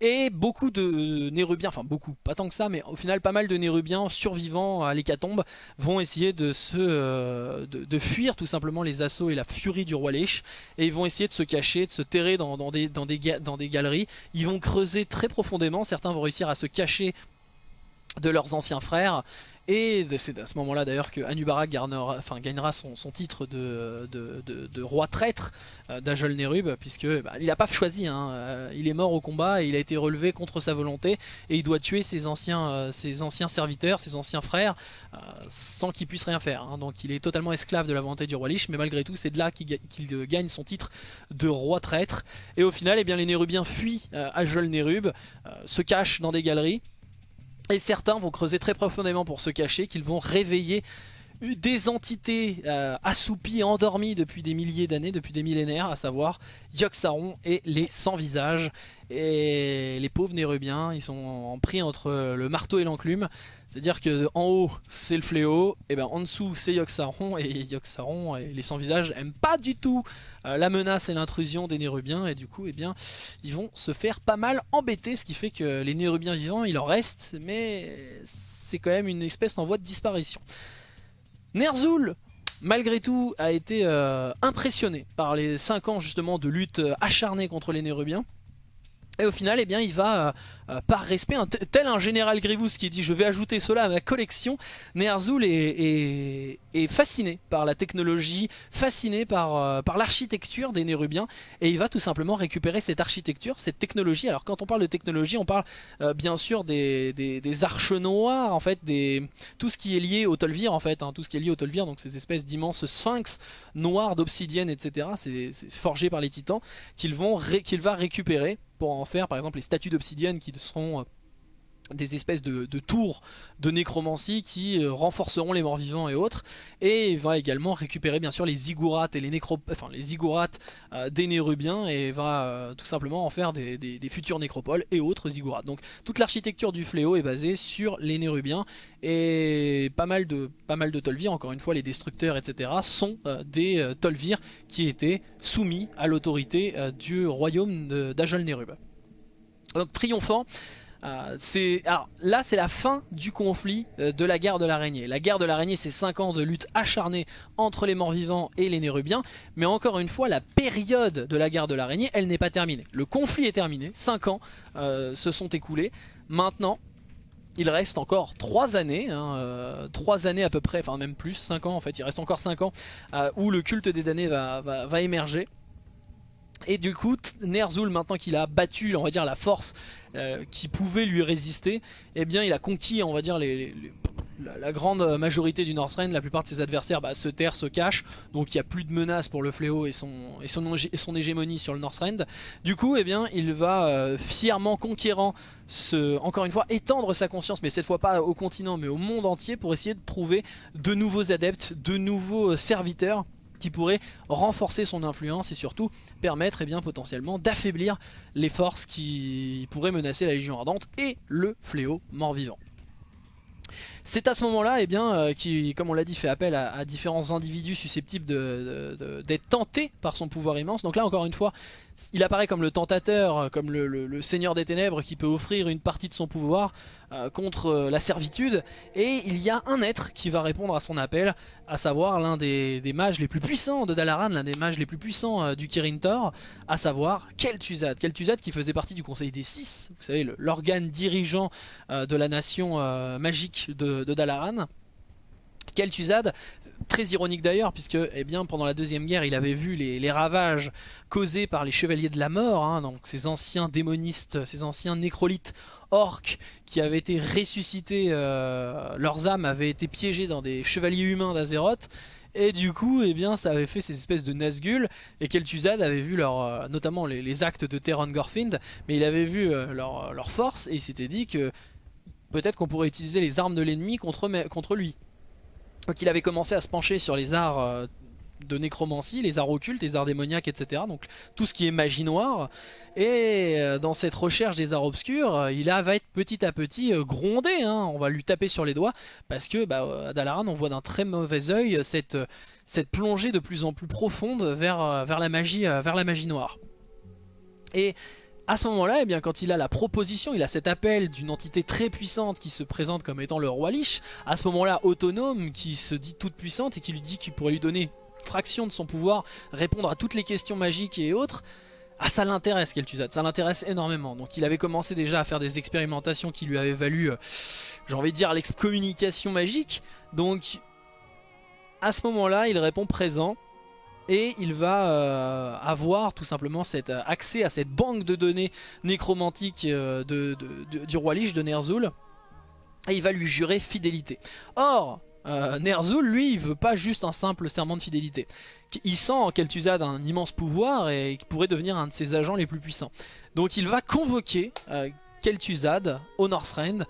Et beaucoup de Nérubiens, enfin beaucoup, pas tant que ça, mais au final pas mal de Nérubiens survivants à l'hécatombe vont essayer de, se, euh, de, fuir tout simplement les assauts et la furie du roi Lich. Et ils vont essayer de se cacher, de se terrer dans, des, dans, des, dans des galeries. Ils vont creuser très profondément, certains vont réussir à se cacher de leurs anciens frères et c'est à ce moment là d'ailleurs que Anubarak gagnera son, titre de, roi traître euh, d'Ajol Nerub puisque bah, il n'a pas choisi, hein. euh, il est mort au combat et il a été relevé contre sa volonté et il doit tuer ses anciens, euh, serviteurs, ses anciens frères sans qu'il puisse rien faire. Hein. donc il est totalement esclave de la volonté du roi Lich mais malgré tout c'est de là qu'il gagne son titre de roi traître et au final eh bien, les Nérubiens fuient Ajol Nerub, se cachent dans des galeries et certains vont creuser très profondément pour se cacher, qu'ils vont réveiller des entités euh, assoupies, endormies depuis des milliers d'années, depuis des millénaires, à savoir Yogg-Saron et les sans visages. Et les pauvres Nérubiens, ils sont pris entre le marteau et l'enclume. C'est-à-dire que haut c'est le fléau, et ben en dessous c'est Yogg-Saron, et Yogg-Saron et les sans visages aiment pas du tout euh, la menace et l'intrusion des Nérubiens, et du coup eh bien, ils vont se faire pas mal embêter, ce qui fait que les Nérubiens vivants il en reste, mais c'est quand même une espèce en voie de disparition. Ner'zhul malgré tout a été euh, impressionné par les 5 ans justement de lutte euh, acharnée contre les Nérubiens. Et au final, eh bien, il va, euh, euh, par respect, tel un général Grievous qui dit « je vais ajouter cela à ma collection », Ner'zhul est, fasciné par la technologie, fasciné par, euh, par l'architecture des Nérubiens, et il va tout simplement récupérer cette architecture, cette technologie. Alors quand on parle de technologie, on parle bien sûr des, des, arches noires, en fait, des, tout ce qui est lié au Tolvir, en fait, hein, tout ce qui est lié au Tolvir, donc ces espèces d'immenses sphinx noirs d'obsidienne, etc., c'est forgé par les titans, qu'il va récupérer pour en faire par exemple les statues d'obsidienne qui seront euh, des espèces de, tours de nécromancie qui euh, renforceront les morts vivants et autres et va également récupérer bien sûr les ziggourats et les nécro les ziggourats euh, des nérubiens et va euh, tout simplement en faire des, futurs nécropoles et autres ziggourats. Donc toute l'architecture du fléau est basée sur les nérubiens et pas mal de pas encore une fois les destructeurs etc sont des Tolvir qui étaient soumis à l'autorité du royaume d'Ajol Nérub. Donc triomphant euh, alors là c'est la fin du conflit euh, de la guerre de l'araignée. La guerre de l'araignée c'est 5 ans de lutte acharnée entre les morts vivants et les nérubiens. Mais encore une fois la période de la guerre de l'araignée elle n'est pas terminée. Le conflit est terminé, 5 ans euh, se sont écoulés. Maintenant il reste encore 3 années, 3 années à peu près, enfin même plus, 5 ans en fait, il reste encore 5 ans où le culte des damnés va émerger. Et du coup, Ner'zhul, maintenant qu'il a battu, on va dire, la force euh, qui pouvait lui résister, eh bien, il a conquis, on va dire, la, grande majorité du Northrend. La plupart de ses adversaires bah, se terrent, se cachent, donc il n'y a plus de menace pour le fléau et son, et son, hégémonie sur le Northrend. Du coup, eh bien, il va euh, fièrement conquérant, ce, encore une fois, étendre sa conscience, mais cette fois pas au continent, mais au monde entier, pour essayer de trouver de nouveaux adeptes, de nouveaux serviteurs qui pourrait renforcer son influence et surtout permettre eh bien, potentiellement d'affaiblir les forces qui pourraient menacer la Légion Ardente et le fléau mort-vivant. C'est à ce moment-là, eh bien, euh, qui, comme on l'a dit, fait appel à, différents individus susceptibles d'être tentés par son pouvoir immense. Donc là, encore une fois, il apparaît comme le tentateur, comme le, seigneur des ténèbres qui peut offrir une partie de son pouvoir euh, contre euh, la servitude. Et il y a un être qui va répondre à son appel, à savoir l'un des, mages les plus puissants de Dalaran, l'un des mages les plus puissants euh, du Kirin Tor, à savoir Kel'Thuzad. Kel'Thuzad qui faisait partie du Conseil des Six, vous savez, l'organe dirigeant de la nation magique de, de Dalaran. Kel'Thuzad très ironique d'ailleurs puisque eh bien, pendant la deuxième guerre il avait vu les, ravages causés par les chevaliers de la mort, hein, donc ces anciens démonistes, ces anciens nécrolites orques qui avaient été ressuscités, euh, leurs âmes avaient été piégées dans des chevaliers humains d'Azeroth. Et du coup, eh bien, ça avait fait ces espèces de Nazgûl. Et Kel'Thuzad avait vu leur, euh, notamment les, actes de Terran Gorfind, mais il avait vu euh, leur, leur, force. Et il s'était dit que peut-être qu'on pourrait utiliser les armes de l'ennemi contre, contre lui. Donc il avait commencé à se pencher sur les arts euh, de nécromancie, les arts occultes, les arts démoniaques, etc. Donc tout ce qui est magie noire. Et euh, dans cette recherche des arts obscurs, euh, il va être petit à petit grondé. Hein. On va lui taper sur les doigts parce que bah, à Dalaran, on voit d'un très mauvais oeil cette, cette plongée de plus en plus profonde vers, vers, la, magie, vers la magie noire. Et à ce moment-là, eh bien, quand il a la proposition, il a cet appel d'une entité très puissante qui se présente comme étant le roi Lich, à ce moment-là autonome, qui se dit toute puissante et qui lui dit qu'il pourrait lui donner fraction de son pouvoir, répondre à toutes les questions magiques et autres, ah ça l'intéresse Kel'Thuzad, ça l'intéresse énormément. Donc il avait commencé déjà à faire des expérimentations qui lui avaient valu, euh, j'ai envie de dire, l'excommunication magique. Donc à ce moment-là, il répond présent et il va euh, avoir tout simplement cet euh, accès à cette banque de données nécromantiques euh, du roi Lich de Ner'zhul et il va lui jurer fidélité. Or, Ner'zhul, lui, il veut pas juste un simple serment de fidélité. Il sent en Kel'Thuzad un immense pouvoir et qu'il pourrait devenir un de ses agents les plus puissants. Donc il va convoquer Kel'Thuzad au Northrend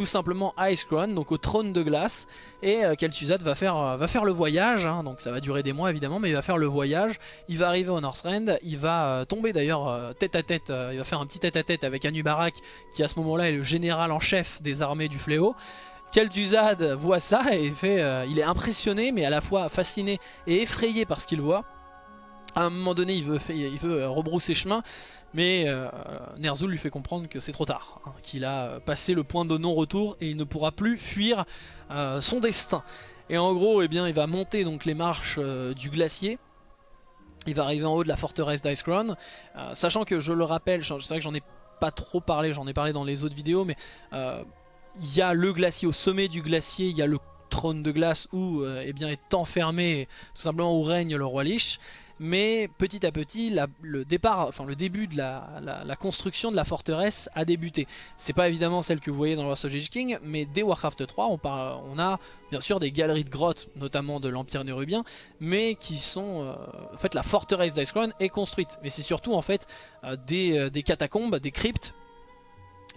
tout simplement à Icecrown, donc au trône de glace. Et euh, Kel'Thuzad va faire, euh, va faire le voyage, hein. donc ça va durer des mois évidemment, mais il va faire le voyage. Il va arriver au Northrend, il va euh, tomber d'ailleurs tête à tête, il va faire un petit tête à tête avec Anubarak, qui à ce moment-là est le général en chef des armées du fléau. Kel'Thuzad voit ça et fait, il est impressionné, mais à la fois fasciné et effrayé par ce qu'il voit. À un moment donné, il veut, il veut rebrousser chemin. Mais euh, Ner'zhul lui fait comprendre que c'est trop tard, hein, qu'il a passé le point de non-retour et il ne pourra plus fuir euh, son destin. Et en gros, eh bien, il va monter donc les marches euh, du glacier. Il va arriver en haut de la forteresse d'Icecrown, sachant que je le rappelle, c'est vrai que j'en ai pas trop parlé, j'en ai parlé dans les autres vidéos, mais il y a le glacier, au sommet du glacier, il y a le trône de glace où eh bien, est enfermé, tout simplement où règne le roi Lich mais petit à petit le départ, enfin le début de la, construction de la forteresse a débuté. C'est pas évidemment celle que vous voyez dans Wars of King, mais dès Warcraft 3 on, on, a bien sûr des galeries de grottes, notamment de l'Empire nérubien, mais qui sont... Euh, en fait la forteresse d'Icecrown est construite, mais c'est surtout en fait euh, des, euh, des catacombes, des cryptes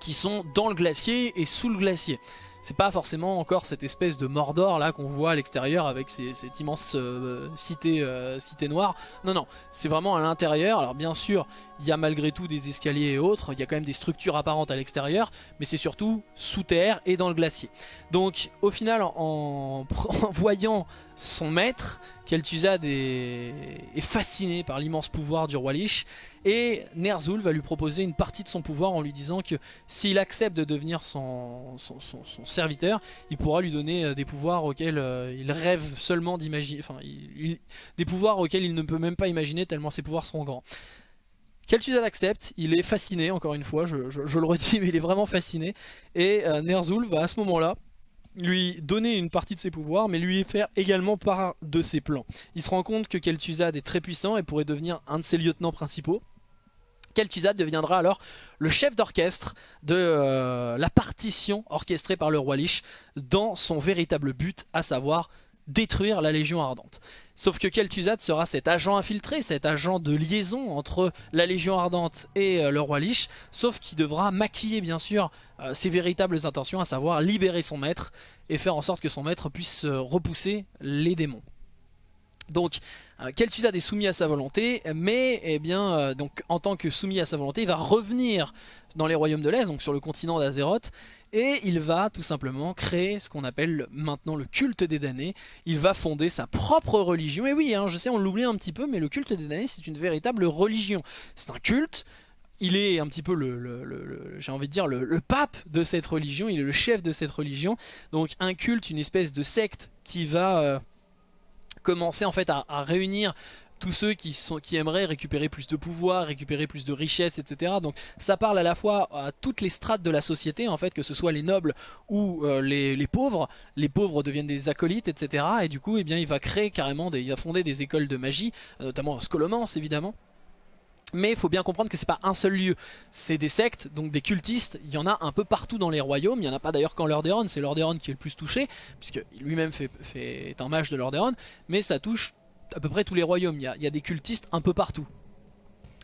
qui sont dans le glacier et sous le glacier. C'est pas forcément encore cette espèce de Mordor là qu'on voit à l'extérieur avec cette immense euh, euh, cité noire. Non, non, c'est vraiment à l'intérieur. Alors bien sûr, il y a malgré tout des escaliers et autres, il y a quand même des structures apparentes à l'extérieur, mais c'est surtout sous terre et dans le glacier. Donc au final, en, voyant son maître, Kel'Thuzad est, fasciné par l'immense pouvoir du roi Lich, et Ner'zhul va lui proposer une partie de son pouvoir en lui disant que s'il accepte de devenir son, son, serviteur, il pourra lui donner euh, des pouvoirs auxquels euh, il rêve seulement d'imaginer, enfin des pouvoirs auxquels il ne peut même pas imaginer tellement ses pouvoirs seront grands. Kel'Thuzad accepte, il est fasciné, encore une fois, je, le redis, mais il est vraiment fasciné. Et euh, Ner'zhul va à ce moment-là lui donner une partie de ses pouvoirs, mais lui faire également part de ses plans. Il se rend compte que Kel'Thuzad est très puissant et pourrait devenir un de ses lieutenants principaux. Kel'Thuzad deviendra alors le chef d'orchestre de euh, la partition orchestrée par le roi Lich dans son véritable but, à savoir détruire la Légion Ardente. Sauf que Kel'Thuzad sera cet agent infiltré, cet agent de liaison entre la Légion Ardente et euh, le roi Lich, sauf qu'il devra maquiller bien sûr euh, ses véritables intentions, à savoir libérer son maître et faire en sorte que son maître puisse repousser les démons. Donc Kel'Thuzad est soumis à sa volonté, mais eh bien, euh, en tant que soumis à sa volonté, il va revenir dans les royaumes de l'Est, donc sur le continent d'Azeroth, et il va tout simplement créer ce qu'on appelle maintenant le culte des damnés. Il va fonder sa propre religion, et oui, hein, je sais on l'oublie un petit peu, mais le culte des damnés c'est une véritable religion. C'est un culte, il est un petit peu le, j'ai envie de dire le, pape de cette religion, il est le chef de cette religion, donc un culte, une espèce de secte qui va... Euh, commencer en fait à, réunir tous ceux qui, sont, qui aimeraient récupérer plus de pouvoir, récupérer plus de richesses, etc. Donc ça parle à la fois à toutes les strates de la société, en fait, que ce soit les nobles ou euh, les, pauvres. Les pauvres deviennent des acolytes, etc. Et du coup, eh bien, il va créer carrément, des, il va fonder des écoles de magie, euh, notamment Scolomance évidemment. Mais il faut bien comprendre que c'est pas un seul lieu, c'est des sectes, donc des cultistes, il y en a un peu partout dans les royaumes, il n'y en a pas d'ailleurs qu'en Lordaeron, c'est Lordaeron qui est le plus touché, puisque lui-même fait, est un mage de Lordaeron, mais ça touche à peu près tous les royaumes, il y a des cultistes un peu partout.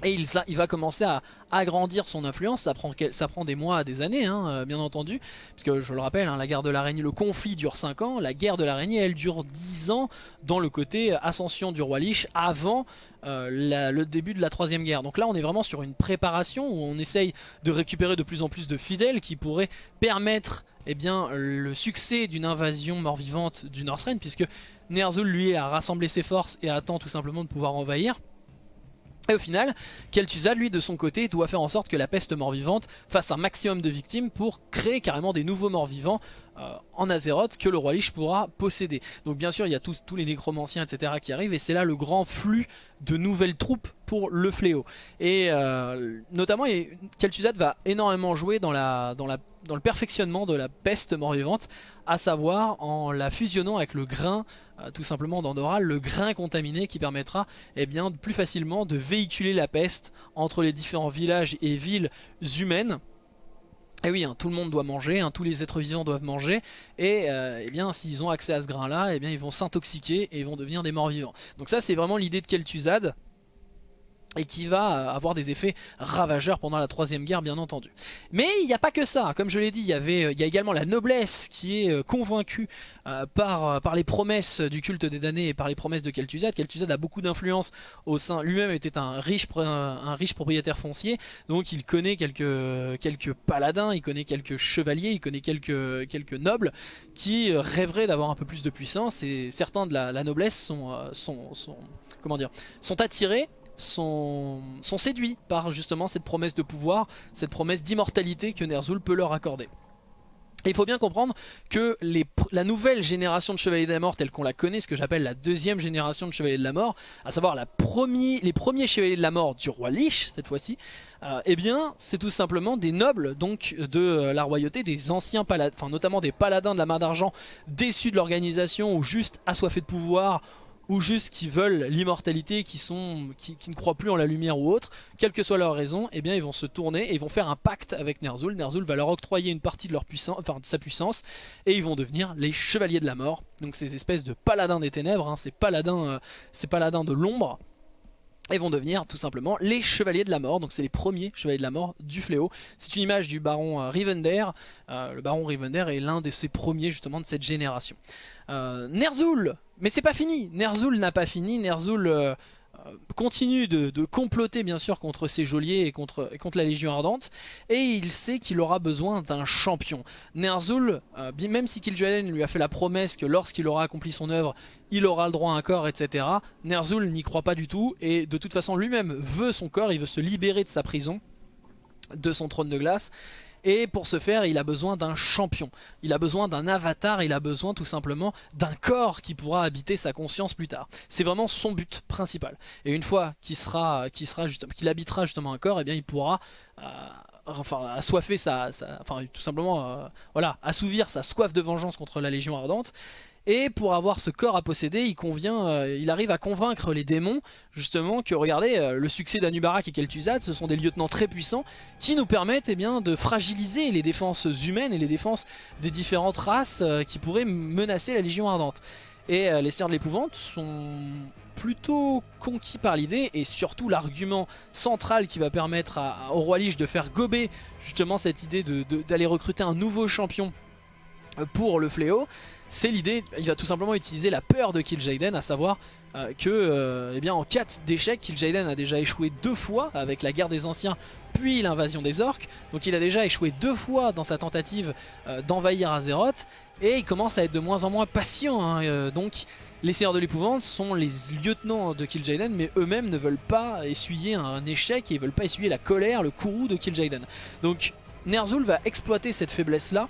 Et il, va commencer à agrandir son influence, ça prend, des mois, des années, hein, euh, bien entendu. Puisque je le rappelle, hein, la guerre de l'araignée, le conflit dure 5 ans, la guerre de l'araignée, elle dure 10 ans dans le côté ascension du roi Lich avant euh, le début de la troisième guerre. Donc là, on est vraiment sur une préparation où on essaye de récupérer de plus en plus de fidèles qui pourraient permettre eh bien, le succès d'une invasion mort-vivante du Northrend, puisque Ner'zhul, lui, a rassemblé ses forces et attend tout simplement de pouvoir envahir. Et au final, Kel'Thuzad, lui, de son côté, doit faire en sorte que la peste mort-vivante fasse un maximum de victimes pour créer carrément des nouveaux morts-vivants euh, en Azeroth que le roi Lich pourra posséder. Donc bien sûr, il y a tous, les nécromanciens, etc. qui arrivent, et c'est là le grand flux de nouvelles troupes pour le fléau. Et euh, notamment, Kel'Thuzad va énormément jouer dans, le perfectionnement de la peste mort-vivante, à savoir en la fusionnant avec le grain euh, tout simplement d'Andorra, le grain contaminé qui permettra eh bien, plus facilement de véhiculer la peste entre les différents villages et villes humaines. Et oui, hein, tout le monde doit manger, hein, tous les êtres vivants doivent manger, et euh, eh bien s'ils ont accès à ce grain-là, eh bien ils vont s'intoxiquer et ils vont devenir des morts vivants. Donc ça c'est vraiment l'idée de Kel'Thuzad, et qui va avoir des effets ravageurs pendant la troisième guerre bien entendu. Mais il n'y a pas que ça, comme je l'ai dit, il y, avait, il y a également la noblesse qui est euh, convaincue euh, par, les promesses du culte des damnés et par les promesses de Kel'Thuzad. Kel'Thuzad a beaucoup d'influence au sein, lui-même était un riche, propriétaire foncier, donc il connaît quelques, paladins, il connaît quelques chevaliers, il connaît quelques, nobles qui rêveraient d'avoir un peu plus de puissance et certains de la, noblesse sont, euh, sont, sont attirés sont, séduits par justement cette promesse de pouvoir, cette promesse d'immortalité que Ner'zhul peut leur accorder. il faut bien comprendre que la nouvelle génération de Chevaliers de la Mort telle qu'on la connaît, ce que j'appelle la deuxième génération de Chevaliers de la Mort, à savoir les premiers Chevaliers de la Mort du roi Lich cette fois-ci, euh, eh bien c'est tout simplement des nobles donc de euh, la royauté, des anciens paladins, enfin notamment des paladins de la main d'argent déçus de l'organisation ou juste assoiffés de pouvoir ou juste qui veulent l'immortalité, qui, ne croient plus en la lumière ou autre, quelle que soit leur raison, eh bien ils vont se tourner et ils vont faire un pacte avec Ner'zhul. Ner'zhul va leur octroyer une partie de, leur puissance, enfin, de sa puissance et ils vont devenir les chevaliers de la mort. Donc ces espèces de paladins des ténèbres, hein, ces, paladins, euh, ces paladins de l'ombre et vont devenir tout simplement les chevaliers de la mort. Donc c'est les premiers chevaliers de la mort du fléau. C'est une image du baron euh, Rivender. Euh, le baron Rivender est l'un de ses premiers justement de cette génération. Euh, Ner'zhul, mais c'est pas fini. Ner'zhul n'a pas fini. Ner'zhul euh, continue de, comploter bien sûr contre ses geôliers et contre, la Légion Ardente et il sait qu'il aura besoin d'un champion. Ner'zhul, euh, même si Kil'jaeden lui a fait la promesse que lorsqu'il aura accompli son œuvre, il aura le droit à un corps, etc. Ner'zhul n'y croit pas du tout et de toute façon lui-même veut son corps, il veut se libérer de sa prison, de son trône de glace et pour ce faire, il a besoin d'un champion. Il a besoin d'un avatar, il a besoin tout simplement d'un corps qui pourra habiter sa conscience plus tard. C'est vraiment son but principal. Et une fois qu'il sera, sera habitera justement un corps, eh bien il pourra... Euh, enfin assoiffer sa, enfin tout simplement euh, voilà assouvir sa soif de vengeance contre la Légion Ardente et pour avoir ce corps à posséder, il convient, euh, il arrive à convaincre les démons, justement, que regardez, euh, le succès d'Anubarak et Kel'Thuzad, ce sont des lieutenants très puissants qui nous permettent eh bien, de fragiliser les défenses humaines et les défenses des différentes races euh, qui pourraient menacer la Légion Ardente. Et les Seigneurs de l'Épouvante sont plutôt conquis par l'idée et surtout l'argument central qui va permettre au roi Lich de faire gober justement cette idée d'aller recruter un nouveau champion pour le fléau c'est l'idée, il va tout simplement utiliser la peur de Kil'jaeden, à savoir euh, que euh, eh bien, en 4 d'échecs, Kil'jaeden a déjà échoué deux fois avec la guerre des anciens puis l'invasion des orques. Donc il a déjà échoué deux fois dans sa tentative euh, d'envahir Azeroth et il commence à être de moins en moins patient. Hein, donc les Seigneurs de l'Épouvante sont les lieutenants de Kil'jaeden mais eux-mêmes ne veulent pas essuyer un échec et ils veulent pas essuyer la colère, le courroux de Kil'jaeden. Donc Ner'zhul va exploiter cette faiblesse là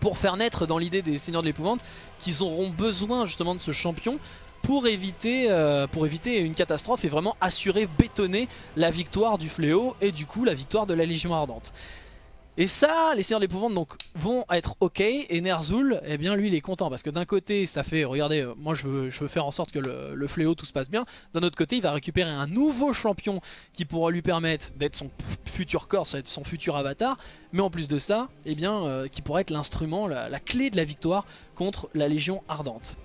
pour faire naître dans l'idée des Seigneurs de l'Épouvante qu'ils auront besoin justement de ce champion pour éviter, euh, pour éviter une catastrophe et vraiment assurer, bétonner la victoire du fléau et du coup la victoire de la Légion Ardente. Et ça, les Seigneurs d'Épouvante vont être ok et Ner'zhul, eh bien lui il est content parce que d'un côté ça fait, regardez, euh, moi je veux, faire en sorte que le, fléau tout se passe bien. D'un autre côté il va récupérer un nouveau champion qui pourra lui permettre d'être son futur corps, son futur avatar. Mais en plus de ça, eh bien euh, qui pourra être l'instrument, la, la clé de la victoire contre la Légion Ardente.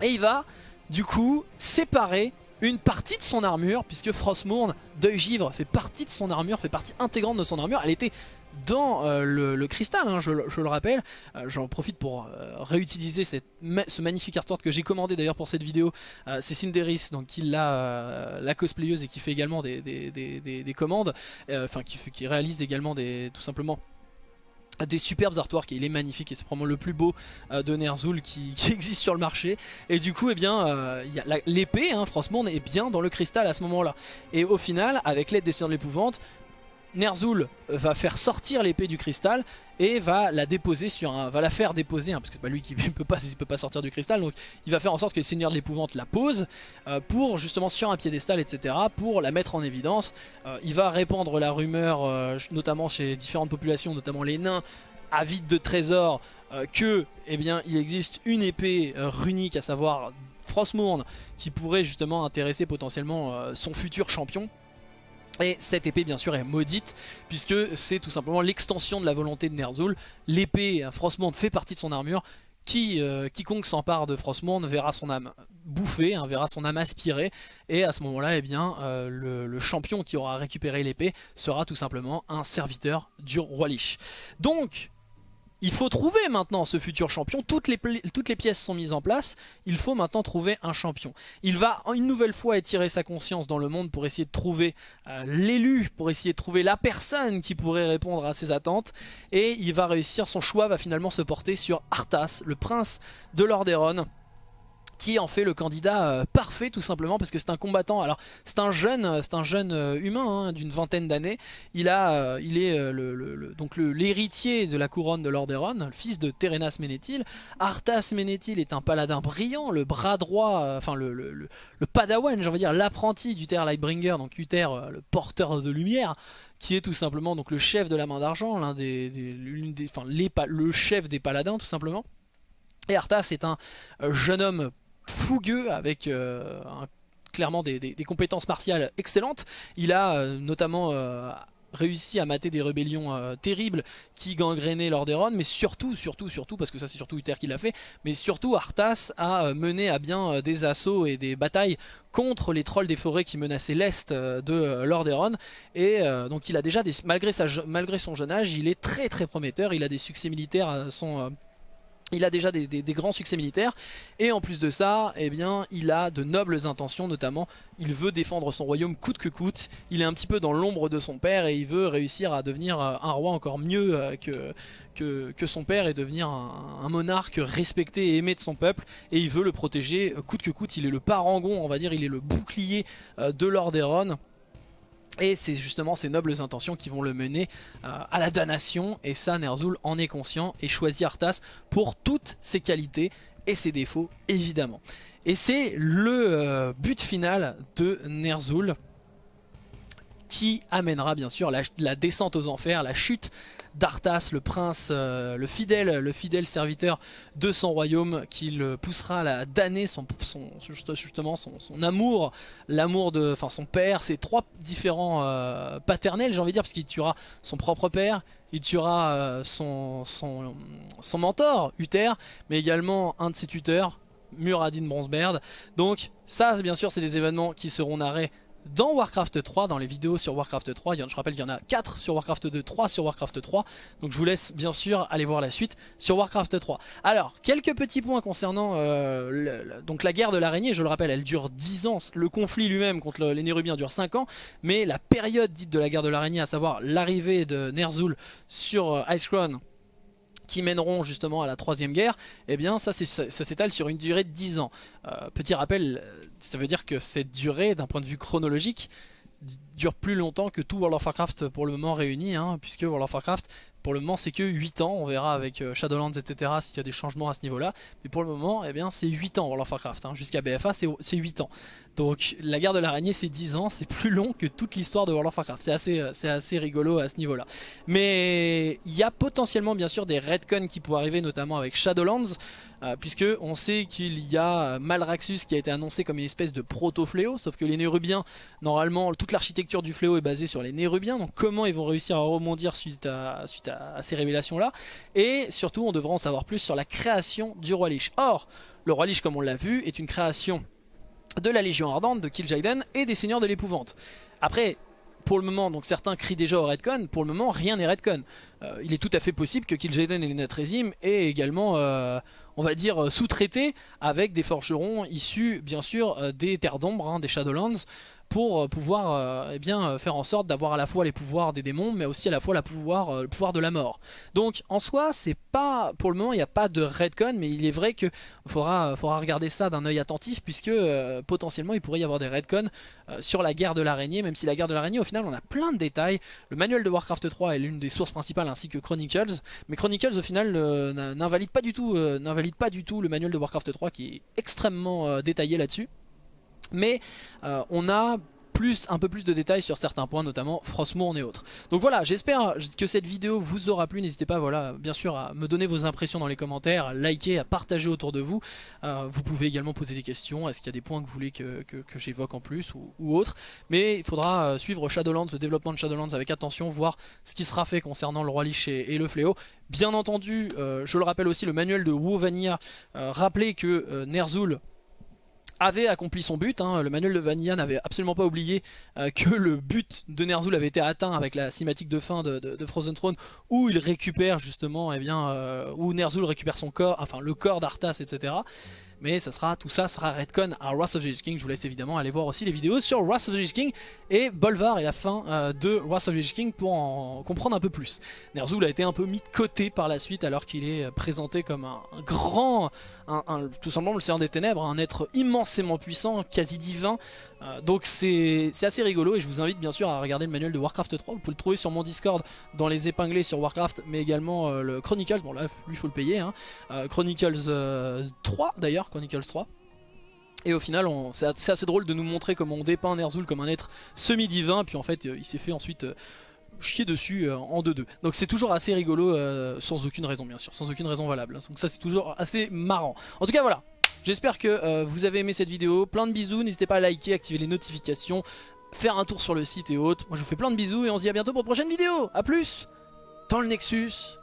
Et il va du coup séparer une partie de son armure, puisque Frostmourne, Deuil Givre, fait partie de son armure, fait partie intégrante de son armure. Elle était dans euh, le, cristal, hein, je, le rappelle. Euh, j'en profite pour euh, réutiliser ce magnifique artwork que j'ai commandé d'ailleurs pour cette vidéo. c'est Cinderis, donc qui l'a la cosplayeuse et qui fait également des, des, commandes, enfin qui, réalise également tout simplement des superbes artworks et il est magnifique et c'est probablement le plus beau de Ner'zhul qui, existe sur le marché et du coup eh bien l'épée hein, Frostmourne est bien dans le cristal à ce moment là et au final avec l'aide des Seigneurs de l'épouvante Ner'zhul va faire sortir l'épée du cristal et va la déposer sur un, va la faire déposer, hein, parce que c'est pas lui qui peut pas, peut pas sortir du cristal, donc il va faire en sorte que les seigneurs de l'épouvante la posent euh, pour justement sur un piédestal, etc., pour la mettre en évidence. Euh, il va répandre la rumeur, euh, notamment chez différentes populations, notamment les nains, avides de trésors, que, eh bien, il existe une épée runique, à savoir Frostmourne, qui pourrait justement intéresser potentiellement son futur champion. Et cette épée bien sûr est maudite puisque c'est tout simplement l'extension de la volonté de Ner'zhul. L'épée Frostmourne fait partie de son armure. Qui, euh, quiconque s'empare de Frostmourne verra son âme bouffée, hein, verra son âme aspirée et à ce moment-là, eh bien, euh, le, champion qui aura récupéré l'épée sera tout simplement un serviteur du roi Lich. Donc, il faut trouver maintenant ce futur champion, toutes les, pièces sont mises en place, il faut maintenant trouver un champion. Il va une nouvelle fois étirer sa conscience dans le monde pour essayer de trouver euh, l'élu, pour essayer de trouver la personne qui pourrait répondre à ses attentes. Et il va réussir, son choix va finalement se porter sur Arthas, le prince de Lordaeron qui en fait le candidat euh, parfait tout simplement parce que c'est un combattant. Alors c'est un jeune, euh, c'est un jeune euh, humain hein, d'une vingtaine d'années. Il a, il est le, donc l'héritier de la couronne de Lordaeron, le fils de Terenas Ménéthil. Arthas Ménéthil est un paladin brillant, le bras droit, enfin le, le, padawan, j'ai envie de dire l'apprenti d'Uther Lightbringer, donc Uther le porteur de lumière qui est tout simplement donc le chef de la main d'argent, l'un des, des, enfin, les, le chef des paladins tout simplement. Et Arthas est un jeune homme fougueux avec euh, clairement des, compétences martiales excellentes. Il a euh, notamment euh, réussi à mater des rébellions terribles qui gangrénaient Lordaeron, mais surtout, surtout, surtout, parce que ça c'est surtout Uther qui l'a fait, mais surtout Arthas a mené à bien des assauts et des batailles contre les trolls des forêts qui menaçaient l'est de Lordaeron, et donc il a déjà, malgré son jeune âge, il est très très prometteur, il a des succès militaires à son il a déjà des, grands succès militaires et en plus de ça, eh il a de nobles intentions notamment. Il veut défendre son royaume coûte que coûte. Il est un petit peu dans l'ombre de son père et il veut réussir à devenir euh, un roi encore mieux euh, que, que, son père et devenir un, monarque respecté et aimé de son peuple. Et il veut le protéger euh, coûte que coûte. Il est le parangon, on va dire, il est le bouclier de Lordaeron. Et c'est justement ces nobles intentions qui vont le mener euh, à la damnation. Et ça, Ner'zhul en est conscient et choisit Arthas pour toutes ses qualités et ses défauts, évidemment. Et c'est le euh, but final de Ner'zhul qui amènera bien sûr la, descente aux enfers, la chute d'Arthas, le prince, euh, le, fidèle, le fidèle serviteur de son royaume, qui le poussera à damner son, justement son, amour, l'amour de enfin son père, ses trois différents euh, paternels, j'ai envie de dire, parce qu'il tuera son propre père, il tuera euh, son, son, son mentor, Uther, mais également un de ses tuteurs, Muradin Bronzebeard. Donc ça, bien sûr, c'est des événements qui seront narrés dans Warcraft 3, dans les vidéos sur Warcraft 3, je rappelle qu'il y en a 4 sur Warcraft 2, 3 sur Warcraft 3, donc je vous laisse bien sûr aller voir la suite sur Warcraft 3. Alors, quelques petits points concernant euh, donc la guerre de l'araignée, je le rappelle, elle dure 10 ans, le conflit lui-même contre les Nérubiens dure 5 ans, mais la période dite de la guerre de l'araignée, à savoir l'arrivée de Ner'zhul sur euh, Icecrown, qui mèneront justement à la troisième guerre, eh bien ça, s'étale sur une durée de 10 ans. Euh, petit rappel, ça veut dire que cette durée, d'un point de vue chronologique, dure plus longtemps que tout World of Warcraft pour le moment réuni, hein, puisque World of Warcraft pour le moment c'est que 8 ans, on verra avec euh, Shadowlands etc s'il y a des changements à ce niveau là, mais pour le moment eh bien c'est 8 ans World of Warcraft, hein. jusqu'à BFA c'est 8 ans. Donc la guerre de l'araignée c'est 10 ans, c'est plus long que toute l'histoire de World of Warcraft, c'est assez, euh, rigolo à ce niveau là. Mais il y a potentiellement bien sûr des retcons qui pourraient arriver notamment avec Shadowlands, euh, puisque on sait qu'il y a Malraxus qui a été annoncé comme une espèce de proto-fléau, sauf que les Nérubiens, normalement toute l'architecture du fléau est basée sur les Nérubiens, donc comment ils vont réussir à rebondir suite à, ces révélations là, et surtout on devra en savoir plus sur la création du Roi Lich. Or, le Roi Lich comme on l'a vu est une création de la Légion Ardente, de Kil'jaeden et des Seigneurs de l'Épouvante. Après, pour le moment, donc certains crient déjà au Redcon, pour le moment rien n'est Redcon. Euh, il est tout à fait possible que Kil'jaeden et les Natrezim aient également, euh, on va dire, sous-traité avec des forgerons issus bien sûr euh, des Terres d'Ombre, hein, des Shadowlands, pour euh, pouvoir euh, eh euh, faire en sorte d'avoir à la fois les pouvoirs des démons mais aussi à la fois la pouvoir, le pouvoir de la mort. Donc en soi c'est pas, pour le moment il n'y a pas de redcon mais il est vrai qu'il faudra, regarder ça d'un œil attentif puisque potentiellement il pourrait y avoir des redcons sur la guerre de l'araignée même si la guerre de l'araignée au final on a plein de détails. Le manuel de Warcraft 3 est l'une des sources principales ainsi que Chronicles mais Chronicles au final n'invalide pas, du tout, pas du tout le manuel de Warcraft 3 qui est extrêmement détaillé là-dessus mais euh, on a plus, un peu plus de détails sur certains points, notamment Frostmourne et autres. Donc voilà, j'espère que cette vidéo vous aura plu. N'hésitez pas, voilà, bien sûr, à me donner vos impressions dans les commentaires, à liker, à partager autour de vous. Euh, vous pouvez également poser des questions. Est-ce qu'il y a des points que vous voulez que, j'évoque en plus ou, autre? Mais il faudra euh, suivre Shadowlands, le développement de Shadowlands avec attention, voir ce qui sera fait concernant le Roi Lich et, le Fléau. Bien entendu, je le rappelle aussi, le manuel de WoW Vanilla rappelait que Ner'zhul avait accompli son but. Hein. Le manuel de Vanilla n'avait absolument pas oublié euh, que le but de Ner'zhul avait été atteint avec la cinématique de fin de, Frozen Throne où il récupère justement, eh bien, euh, où Ner'zhul récupère son corps, enfin le corps d'Arthas, etc. Mais ça sera, tout ça sera Redcon à Wrath of the King. Je vous laisse évidemment aller voir aussi les vidéos sur Wrath of the King et Bolvar et la fin euh, de Wrath of the King pour en comprendre un peu plus. Ner'zhul a été un peu mis de côté par la suite alors qu'il est présenté comme un, grand, tout simplement le Seigneur des Ténèbres, un être immensément puissant, quasi divin. Euh, donc c'est assez rigolo et je vous invite bien sûr à regarder le manuel de Warcraft 3. Vous pouvez le trouver sur mon Discord dans les épinglés sur Warcraft, mais également euh, le Chronicles. Bon là, lui faut le payer. Hein. Chronicles 3 d'ailleurs Chronicles 3. Et au final, c'est assez drôle de nous montrer comment on dépeint Ner'zhul comme un être semi-divin, puis en fait, euh, il s'est fait ensuite euh, chier dessus euh, en 2-2. Donc c'est toujours assez rigolo, sans aucune raison bien sûr, sans aucune raison valable. Donc ça c'est toujours assez marrant. En tout cas voilà, j'espère que vous avez aimé cette vidéo. Plein de bisous, n'hésitez pas à liker, activer les notifications, faire un tour sur le site et autres. Moi je vous fais plein de bisous et on se dit à bientôt pour une prochaine vidéo. A plus dans le Nexus.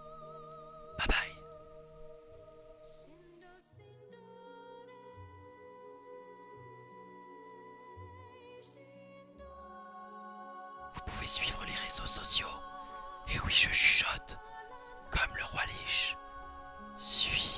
Bye bye. suivre les réseaux sociaux. Et oui, je chuchote, comme le roi Lich. Suis